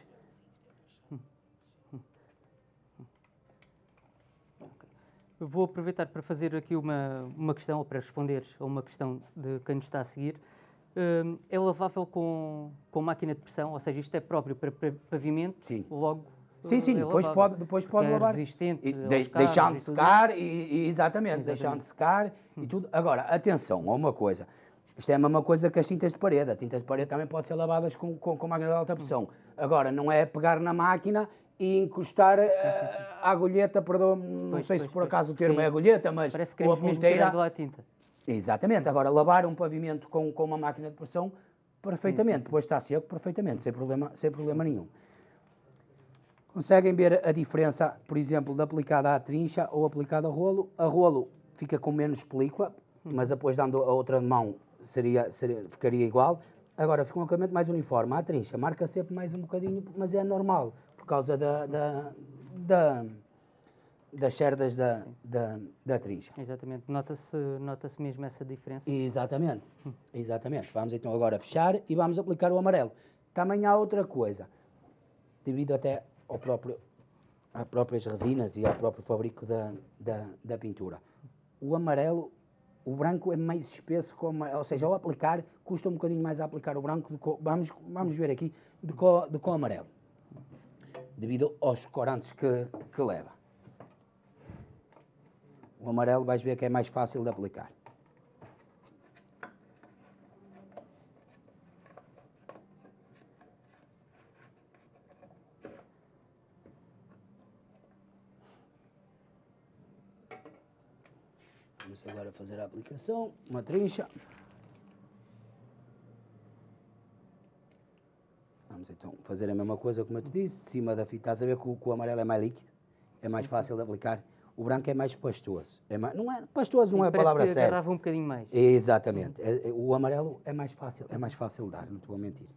Vou aproveitar para fazer aqui uma, uma questão, ou para responder a uma questão de quem nos está a seguir. Hum, é lavável com, com máquina de pressão, ou seja, isto é próprio para pa- pavimento, Sim. logo. Sim, sim, é depois lavável. pode, depois pode é lavar. resistente E de- carros deixando e tudo secar, e, e- exatamente, deixando secar e tudo. Agora, atenção a uma coisa. Isto é a mesma coisa que as tintas de parede. As tintas de parede também podem ser lavadas com, com, com máquina de alta pressão. Agora, não é pegar na máquina e encostar eh, a agulheta, perdão, não Pois, sei pois, se por pois. acaso o termo Sim. é agulheta, mas Parece que ou a mesmo ponteira. lá a tinta. Exatamente. Agora, lavar um pavimento com, com uma máquina de pressão, perfeitamente. Depois está seco, perfeitamente, sem problema, sem problema nenhum. Conseguem ver a diferença, por exemplo, de aplicada à trincha ou aplicada a rolo? A rolo fica com menos película, mas depois dando a outra mão seria, seria- ficaria igual. Agora fica um acabamento mais uniforme. A trincha marca sempre mais um bocadinho, mas é normal, causa da, da, da- das cerdas da, da, da trincha. Exatamente, nota-se nota mesmo essa diferença. Exatamente, exatamente. Vamos então agora fechar e vamos aplicar o amarelo. Também há outra coisa, devido até ao próprio, às próprias resinas e ao próprio fabrico da, da, da pintura. O amarelo, o branco é mais espesso, com o amarelo, ou seja, ao aplicar, custa um bocadinho mais a aplicar o branco, de co- vamos, vamos ver aqui, de com, com amarelo, devido aos corantes que, que leva. O amarelo vais ver que é mais fácil de aplicar. Vamos agora fazer a aplicação, uma trincha. Vamos então fazer a mesma coisa como eu te disse, de cima da fita, estás a ver que o, que o amarelo é mais líquido, é mais fácil de aplicar. O branco é mais pastoso. É mais, não é, pastoso não é a palavra que certa. um bocadinho mais. Exatamente. É- é- o amarelo é mais fácil, é mais fácil de dar, não te vou mentir.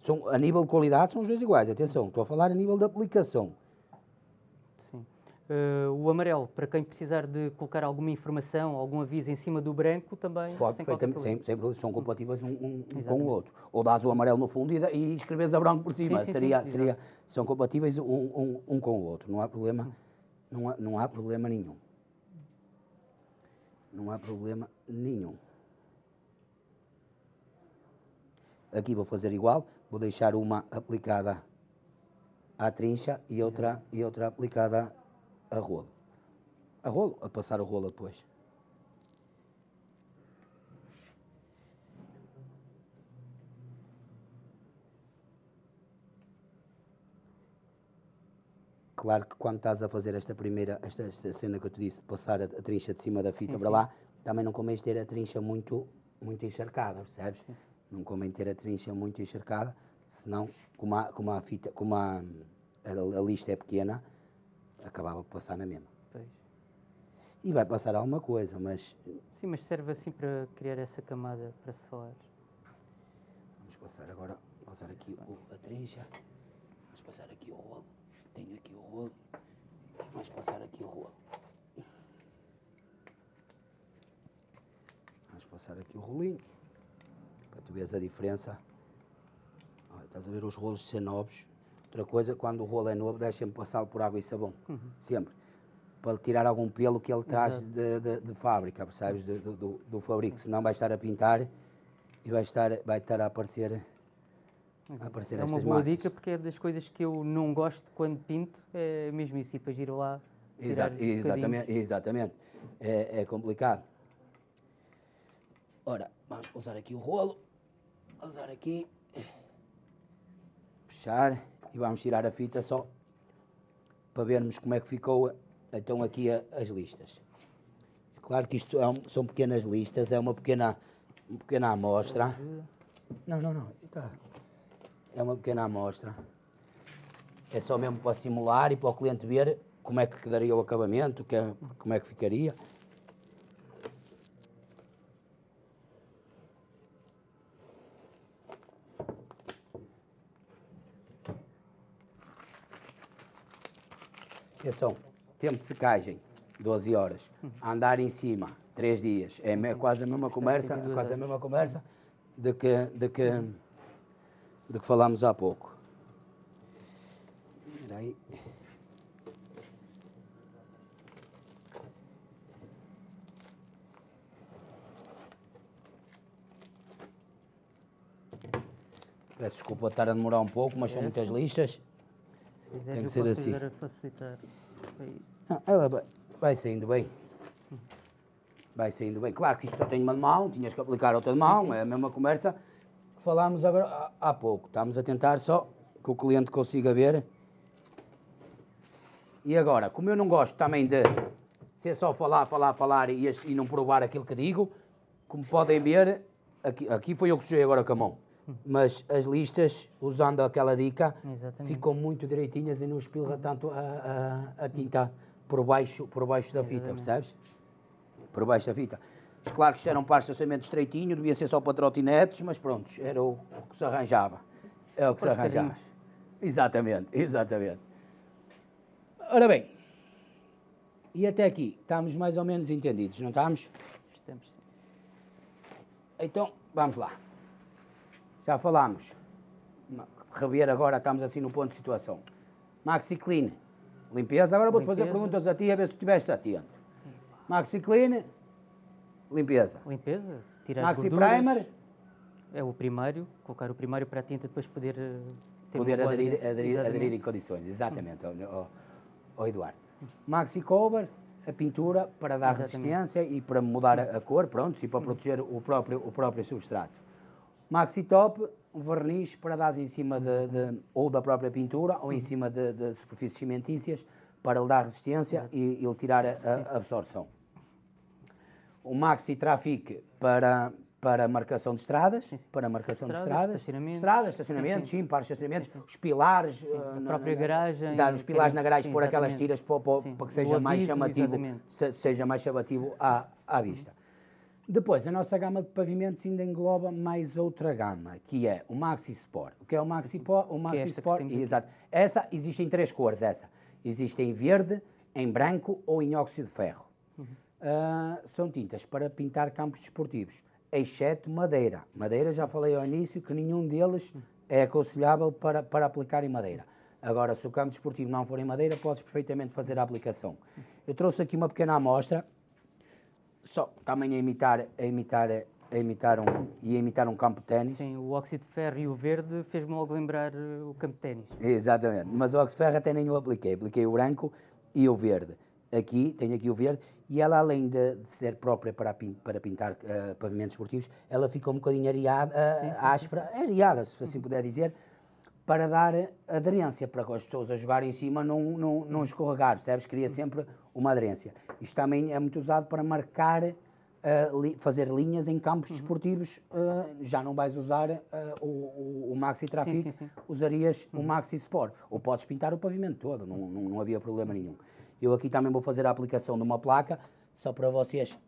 São, a nível de qualidade são os dois iguais, atenção, estou a falar a nível de aplicação. Sim. Eh, o amarelo, para quem precisar de colocar alguma informação, algum aviso em cima do branco, também Pode sem qualquer problema. sem, sem problema, são compatíveis um, um- um com o outro. Ou dás o amarelo no fundo e, e escreves a branco por cima. sim, sim, seria, exato. seria, são compatíveis um, um- um com o outro, não há problema, não há, não há problema nenhum. Não há problema nenhum. Aqui vou fazer igual, vou deixar uma aplicada à trincha e outra, e outra aplicada a rolo. A rolo, a passar o rolo depois. Claro que quando estás a fazer esta primeira, esta, esta cena que eu te disse, de passar a, a trincha de cima da fita Sim, para sim. lá, também não convém ter a trincha muito, muito encharcada, percebes? Não convém ter a trincha muito encharcada, senão, como a, como a fita, como a, a, a lista é pequena, acabava por passar na mesma. Pois. E vai passar alguma coisa, mas Sim, mas serve assim para criar essa camada para se falar. vamos passar agora, passar aqui o, a trincha, vamos passar aqui o rolo, tenho aqui o rolo, vamos passar aqui o rolo. Vamos passar aqui o rolinho, para tu veres a diferença. Olha, estás a ver os rolos ser novos. Outra coisa, quando o rolo é novo, deixa-me passá-lo por água e sabão, sempre. Para tirar algum pelo que ele traz Exato. de, de- de fábrica, percebes? Do, do, do- do fabrico, senão vai estar a pintar e vai estar, vai estar a aparecer, é uma boa marcas. dica porque é das coisas que eu não gosto quando pinto, é mesmo isso, e depois ir lá. tirar Exa- exatamente, exatamente. É, é complicado. Ora, vamos usar aqui o rolo, usar aqui, fechar e vamos tirar a fita só para vermos como é que ficou então aqui a- as listas. Claro que isto é um- são pequenas listas, é uma pequena, uma pequena amostra. Não, não, não, tá. É uma pequena amostra. É só mesmo para simular e para o cliente ver como é que daria o acabamento, que é- como é que ficaria. Atenção, tempo de secagem, 12 horas. Andar em cima, 3 dias. É quase a mesma conversa, 72 quase a mesma conversa de que, de que, de que falámos há pouco. Espera aí. Peço desculpa estar a demorar um pouco, mas são muitas listas. Quiseres, Tem que ser assim. Ah, ela vai, vai saindo bem. Vai saindo bem. Claro que isto só tem uma de mão, tinhas que aplicar outra de mão, é a mesma conversa que falámos agora há, há pouco. Estamos a tentar só que o cliente consiga ver. E agora, como eu não gosto também de ser só falar, falar, falar e, e não provar aquilo que digo, como podem ver, aqui, aqui foi eu que sujei agora com a mão. Mas as listas, usando aquela dica, Exatamente. ficam muito direitinhas e não espilra tanto a, a- a tinta por baixo, por baixo da fita, percebes? Por baixo da fita. Mas Claro que isto era um par de estacionamento estreitinho, devia ser só para trotinetes, mas pronto, era o, o que se arranjava. É o que se arranjava. carinhos. Exatamente, exatamente. Ora bem, e até aqui, estamos mais ou menos entendidos, não estamos? Estamos sim. Então, vamos lá. Já falámos. Rever agora, estamos assim no ponto de situação. Maxi Clean, limpeza. Agora vou-te fazer perguntas a ti, a ver se tu estiveste atento. Maxi Clean, limpeza. Limpeza, tirar Maxi. Primer, É o primário, colocar o primário para a tinta depois poder eh, poder aderir, aderir, aderir em condições. Exatamente, ó, ó, Eduardo. Maxi Cover, a pintura para dar Exatamente. resistência e para mudar a, a cor, pronto, e para proteger o próprio, o próprio substrato. Maxi Top, um verniz para dar em cima de, de- ou da própria pintura ou em cima de, de superfícies cimentícias para lhe dar resistência e, e lhe tirar a, a absorção. O Maxi Trafic para, para marcação de estradas, para marcação de Estradas, estradas, estacionamentos. estradas, estacionamentos, sim, para estacionamentos, os pilares, eh, na- própria na- garagem, Exato, os pilares na garagem, sim, pôr aquelas tiras para, para- Sim, para que seja mais aviso, chamativo, exatamente. se- seja mais chamativo à, à vista. Depois, a nossa gama de pavimentos ainda engloba mais outra gama, que é o Maxi Sport. O que é o Maxi, Po- o Maxi Sport? aqui. Exato. Essa existe em três cores, essa. Existe em verde, em branco ou em óxido de ferro. Uhum. Ah, são tintas para pintar campos desportivos, exceto madeira. Madeira, já falei ao início que nenhum deles é aconselhável para, para aplicar em madeira. Agora, se o campo desportivo não for em madeira, podes perfeitamente fazer a aplicação. Eu trouxe aqui uma pequena amostra só também a imitar, a imitar, a imitar um, e a imitar um campo de ténis. Sim, o óxido de ferro e o verde fez-me logo lembrar eh, o campo de ténis. Exatamente, mas o óxido de ferro até nem o apliquei, apliquei o branco e o verde. Aqui, tenho aqui o verde, e ela além de, de ser própria para, pin- para pintar uh, pavimentos esportivos, ela fica um bocadinho areada, uh, Sim, sim, áspera, areada, se assim puder dizer, para dar aderência, para que as pessoas a jogarem em cima não, não, não escorregar, percebes? Cria sempre uma aderência. Isto também é muito usado para marcar, uh, li- fazer linhas em campos Uhum. desportivos, uh, já não vais usar uh, o, o, o Maxi Trafic, sim, sim. usarias o Maxi Sport, ou podes pintar o pavimento todo, não, não, não havia problema nenhum. Eu aqui também vou fazer a aplicação de uma placa, só para vocês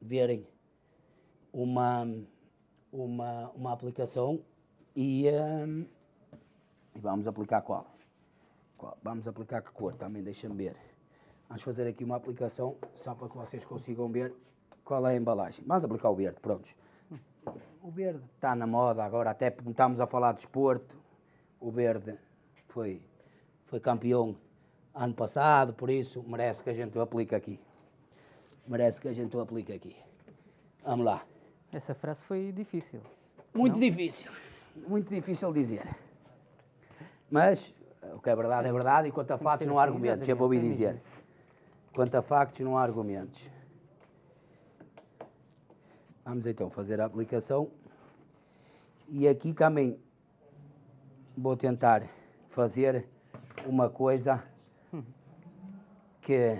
verem uma, uma, uma aplicação e, hum, e vamos aplicar qual? Qual? Vamos aplicar que cor? Também deixa-me ver. Vamos fazer aqui uma aplicação só para que vocês consigam ver qual é a embalagem. Vamos aplicar o verde, prontos. O verde está na moda agora, até estamos a falar de esporte. O verde foi, foi campeão ano passado, por isso merece que a gente o aplique aqui. Merece que a gente o aplique aqui. Vamos lá. Essa frase foi difícil. Muito difícil, muito difícil dizer. Mas o que é verdade é verdade e quanto a factos ser não há assim, argumentos, sempre ouvi dizer. Quanto a factos não há argumentos. Vamos então fazer a aplicação. E aqui também vou tentar fazer uma coisa que,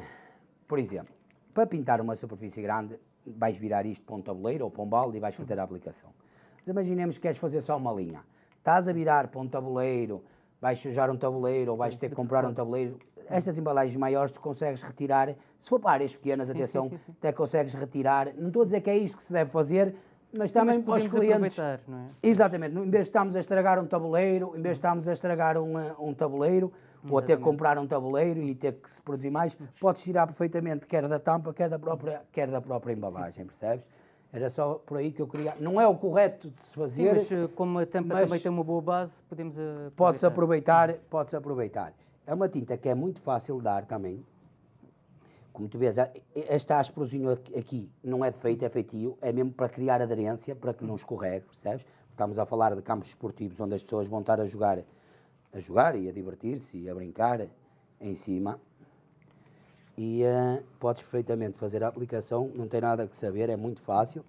por exemplo, para pintar uma superfície grande, vais virar isto para um tabuleiro ou para um balde e vais fazer a aplicação. Mas imaginemos que queres fazer só uma linha. Estás a virar para um tabuleiro, vais sujar um tabuleiro ou vais ter que comprar um tabuleiro. Estas embalagens maiores tu consegues retirar, se for para áreas pequenas, atenção, sim, sim. até consegues retirar. Não estou a dizer que é isto que se deve fazer, mas também para os clientes. não é? Exatamente, em vez de estarmos a estragar um tabuleiro, em vez de estarmos a estragar um, eh, um tabuleiro, ou a ter que comprar um tabuleiro e ter que se produzir mais, podes tirar perfeitamente quer da tampa, quer da própria, quer da própria embalagem, percebes? Era só por aí que eu queria. Não é o correto de se Sim, fazer, mas eh, como a tampa também tem uma boa base, podemos eh, podes aproveitar. podes aproveitar. É uma tinta que é muito fácil de dar também. Como tu vês, este asprozinho aqui- não é defeito, é feitio, é mesmo para criar aderência, para que não escorregue, percebes? Estamos a falar de campos esportivos onde as pessoas vão estar a jogar, a jogar e a divertir-se e a brincar em cima. E eh, podes perfeitamente fazer a aplicação, não tem nada que saber, é muito fácil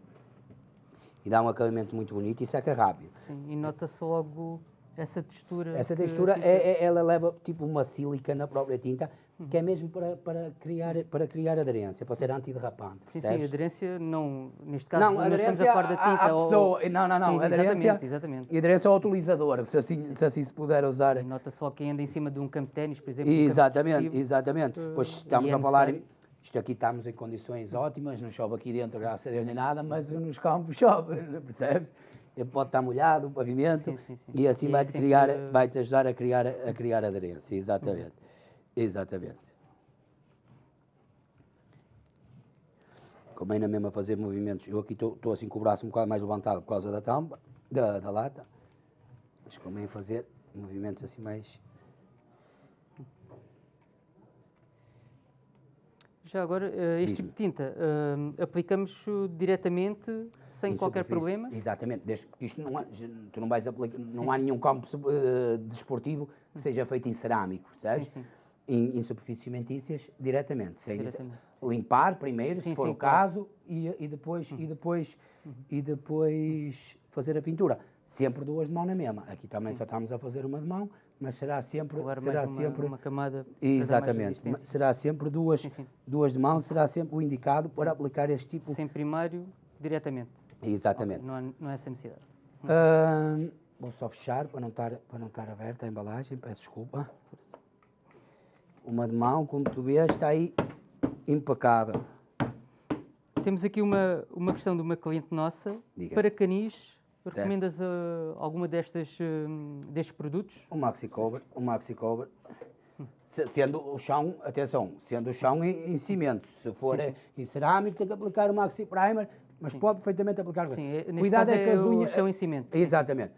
e dá um acabamento muito bonito e seca rápido. Sim, e nota-se logo essa textura. Essa textura, que- é, é- ela leva tipo uma sílica na própria tinta, que é mesmo para, para, criar, para criar aderência, para ser antiderrapante, Sim, sim, percebes? aderência não, neste caso Não, estamos aderência a falar da à- tinta à ou- pessoa. Não, não, não, Sim, aderência- Exatamente, exatamente. E aderência ao utilizador, se assim se, assim se puder usar. Nota-se logo quem anda em cima de um campo de ténis, por exemplo. um Exatamente, desportivo. exatamente. Pois estamos e é a falar, isto aqui estamos em condições ótimas, não chove aqui dentro, graças a Deus, nem nada, mas nos campos (laughs) chove, percebes? Pode estar molhado, o pavimento, Sim, sim, sim. e assim é vai-te criar, vai-te ajudar a criar, a criar aderência, exatamente. Exatamente. Como ainda mesmo a fazer movimentos, eu aqui estou assim com o braço um bocado mais levantado por causa da tampa, da, da lata, mas a fazer movimentos assim mais... Já agora, eh, este tipo de tinta, eh, aplicamos diretamente, sem Em qualquer problema? Exatamente, desde que isto não há, tu não vais aplicar, não há nenhum campo eh, desportivo que seja feito em cerâmico, percebes? Sim, sim. Em, em superfícies cimentícias, diretamente, sem Diretamente. limpar primeiro, Sim, se for sim, o claro. Uhum. caso, e, e depois, e, depois, e depois fazer a pintura. Sempre duas de mão na mesma. Aqui também só estamos a fazer uma de mão, mas será sempre, será uma, sempre uma camada. Exatamente. Será sempre duas, Sim, sim. duas de mão, será sempre o indicado para aplicar este tipo. Sem primário, diretamente. Exatamente. Não há, não há essa necessidade. Vou só fechar para não estar para não estar aberta a embalagem, peço desculpa. Uma de mão, como tu vês, está aí impecável. Temos aqui uma, uma questão de uma cliente nossa. Diga. Para canis, Certo. recomendas eh, alguma destas, eh, destes produtos? O maxi cover, o maxi cover. Se- Sendo o chão, atenção, sendo o chão em, em cimento, se for eh, em cerâmico tem que aplicar o maxi primer, mas pode perfeitamente aplicar. Sim, é- Cuidado é que é as o unhas. chão em cimento. Exatamente.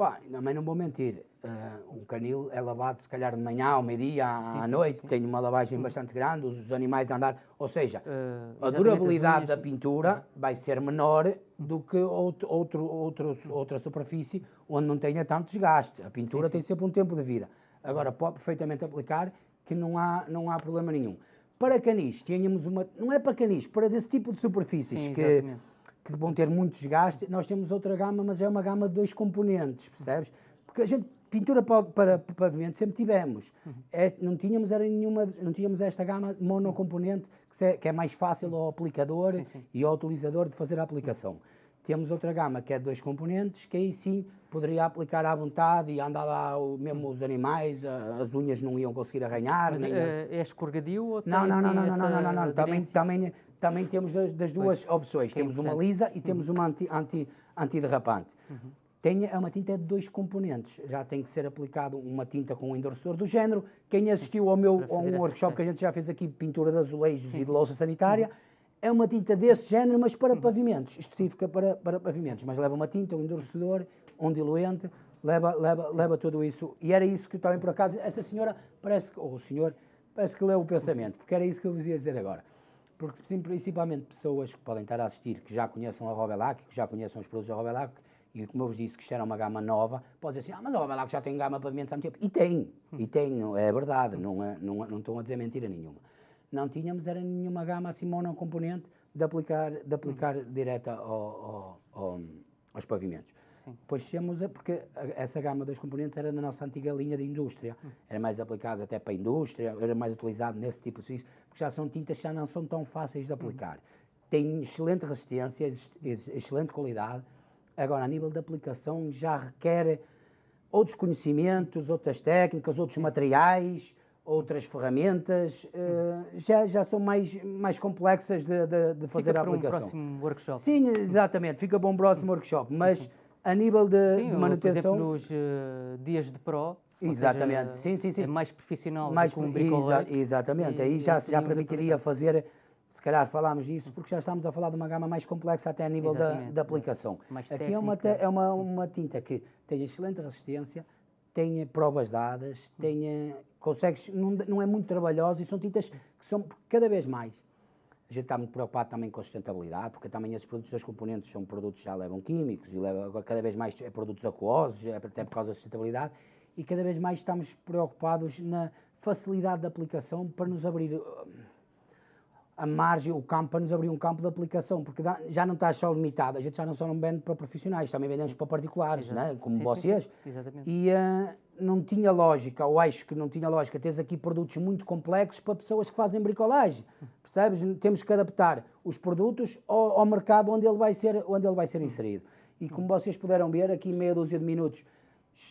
Pá, também não vou mentir. Uh, um canil é lavado se calhar de manhã, ao meio-dia, à, à noite, sim. tem uma lavagem hum. bastante grande, os animais a andar. Ou seja, uh, a durabilidade da pintura vai ser menor do que outro, outro, outro, outra superfície onde não tenha tanto desgaste. A pintura sim, tem sempre um tempo de vida. Agora, pode perfeitamente aplicar que não há, não há problema nenhum. Para canis, tínhamos uma. Não é para canis, para desse tipo de superfícies que, que vão ter muito desgaste, nós temos outra gama, mas é uma gama de dois componentes, percebes? Porque a gente pintura para, para, para pavimento sempre tivemos. Uhum. É, não tínhamos era nenhuma, não tínhamos esta gama monocomponente que, se, que é mais fácil ao aplicador sim, sim. e ao utilizador de fazer a aplicação. Temos outra gama que é de dois componentes, que aí sim poderia aplicar à vontade e andar lá o, mesmo os animais, as unhas não iam conseguir arranhar. Mas, nem, é, é escorregadio ou não, não, não, não, não, não, não, não, Também, também, também temos das, das duas pois. opções. temos uma lisa e temos uhum. uma anti, anti, antiderrapante. Uhum. Tem, é uma tinta de dois componentes. Já tem que ser aplicado uma tinta com um endurecedor do género. Quem assistiu ao meu a um workshop que a gente já fez aqui, pintura de azulejos sim. e de louça sanitária, uhum. é uma tinta desse género, mas para uhum. pavimentos, específica para, para pavimentos. Mas leva uma tinta, um endurecedor, um diluente, leva, leva, leva tudo isso. E era isso que também, por acaso, essa senhora parece que, ou o senhor, parece que leu o pensamento, porque era isso que eu vos ia dizer agora. Porque, principalmente, pessoas que podem estar a assistir, que já conheçam a Robelac, que já conheçam os produtos da Robelac, e como eu vos disse que isto era uma gama nova, pode dizer assim, ah, mas a Robelac já tem gama para pavimentos há muito tempo. E tem, e tem, é verdade, não, é, não, não estão a dizer mentira nenhuma. Não tínhamos era nenhuma gama assim monocomponente de aplicar, de aplicar direta ao, ao, ao, aos pavimentos. Sim. Pois temos, porque essa gama dos componentes era na nossa antiga linha de indústria. Uhum. Era mais aplicado até para a indústria, era mais utilizado nesse tipo de serviço, porque já são tintas que já não são tão fáceis de aplicar. Uhum. Tem excelente resistência, excelente qualidade, Agora, a nível de aplicação, já requer outros conhecimentos, outras técnicas, outros materiais, outras ferramentas, uh, já, já são mais, mais complexas de, de, de fazer fica a aplicação. Fica um próximo workshop. Sim, exatamente, fica para um próximo workshop, mas a nível de, sim, de manutenção... Por exemplo, nos uh, dias de Pro, Exatamente, seja, sim, sim, sim. É mais profissional mais, do que um exa Exatamente, e, aí já, já permitiria fazer se calhar falámos disso porque já estamos a falar de uma gama mais complexa até a nível da, da, aplicação. Mais Aqui é uma, é uma, uma tinta que tem excelente resistência, tem provas dadas, tem, consegues, não, não é muito trabalhosa e são tintas que são cada vez mais. A gente está muito preocupado também com a sustentabilidade, porque também esses produtos, os componentes são produtos que já levam químicos e levam, cada vez mais é produtos aquosos, é até por causa da sustentabilidade, e cada vez mais estamos preocupados na facilidade de aplicação para nos abrir a margem, o campo, para nos abrir um campo de aplicação, porque já não está só limitado, a gente já não só não vende para profissionais, também vendemos para particulares, né? como sim, vocês. Sim, sim. Exatamente. E uh, não tinha lógica, ou acho que não tinha lógica, teres aqui produtos muito complexos para pessoas que fazem bricolagem, percebes? Temos que adaptar os produtos ao, ao, mercado onde ele vai ser, onde ele vai ser inserido. E como vocês puderam ver, aqui em meia dúzia de minutos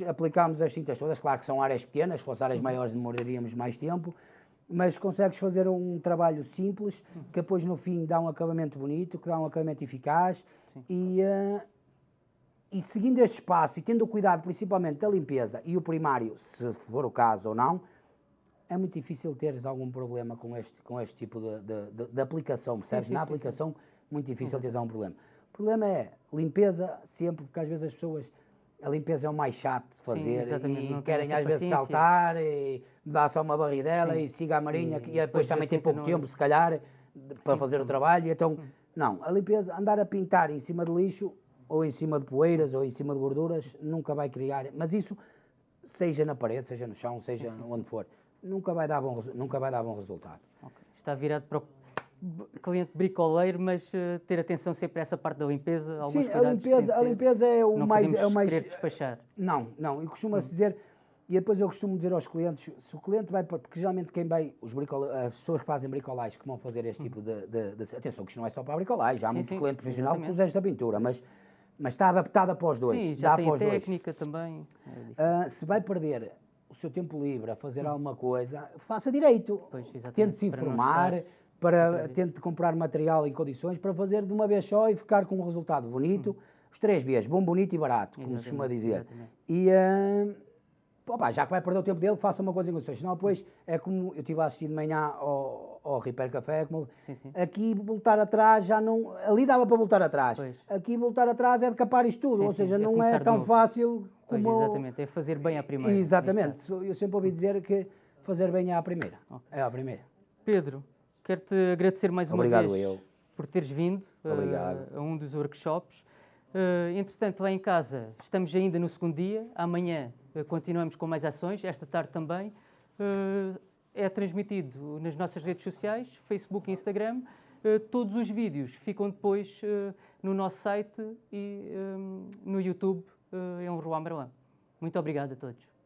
aplicámos as cintas todas, claro que são áreas pequenas, se fossem áreas maiores demoraríamos mais tempo, mas consegues fazer um trabalho simples que depois no fim dá um acabamento bonito, que dá um acabamento eficaz e, uh, e seguindo este espaço e tendo o cuidado principalmente da limpeza e o primário, se for o caso ou não, é muito difícil teres algum problema com este, com este tipo de, de, de, de aplicação, percebes? Sim, sim, Na sim, aplicação, muito difícil uhum. teres algum problema. O problema é limpeza sempre, porque às vezes as pessoas a limpeza é o mais chato de fazer Sim, e querem às vezes saltar e dar só uma barridela Sim. e siga a marinha e, e depois também tem pouco tempo, se calhar, para Sim. fazer o trabalho. Então, hum. não, a limpeza, andar a pintar em cima de lixo ou em cima de poeiras ou em cima de gorduras, nunca vai criar, mas isso, seja na parede, seja no chão, seja onde for, nunca vai dar bom, nunca vai dar bom resultado. Okay. Está virado para o cliente bricoleiro, mas uh, ter atenção sempre a essa parte da limpeza. Sim, a limpeza, a limpeza é o não mais. É o mais despachar. Não, não. E costuma-se hum. dizer, e depois eu costumo dizer aos clientes, se o cliente vai, porque geralmente quem vai, os as pessoas que fazem bricolagem que vão fazer este hum. tipo de, de, de, Atenção, que isto não é só para bricolagem, há sim, muito sim, cliente profissional exatamente. que usa esta pintura, mas, mas está adaptada para os dois. Sim, já tem técnica dois. também. É uh, se vai perder o seu tempo livre a fazer hum. alguma coisa, faça direito. Tente se informar para tente comprar material em condições para fazer de uma vez só e ficar com um resultado bonito. Hum. Os três Bs, bom, bonito e barato, como exatamente, se costuma dizer. Exatamente. E uh, opa, já que vai perder o tempo dele, faça uma coisa em condições. Senão depois é como eu estive a assistir de manhã ao, ao Repair Café, como, sim, sim. aqui voltar atrás já não. Ali dava para voltar atrás. Pois. Aqui voltar atrás é de capar isto tudo, sim, ou seja, é não é tão fácil Pois, como... exatamente, é fazer bem à primeira. Exatamente, eu sempre ouvi dizer que fazer bem é à primeira. É à primeira. Pedro, quero-te agradecer mais uma Obrigado, vez eu. por teres vindo uh, a um dos workshops. Uh, entretanto, lá em casa, estamos ainda no segundo dia. Amanhã continuamos com mais ações, esta tarde também. é transmitido nas nossas redes sociais, Facebook e Instagram. todos os vídeos ficam depois no nosso site e no YouTube, em Rua Marwan. Muito obrigado a todos.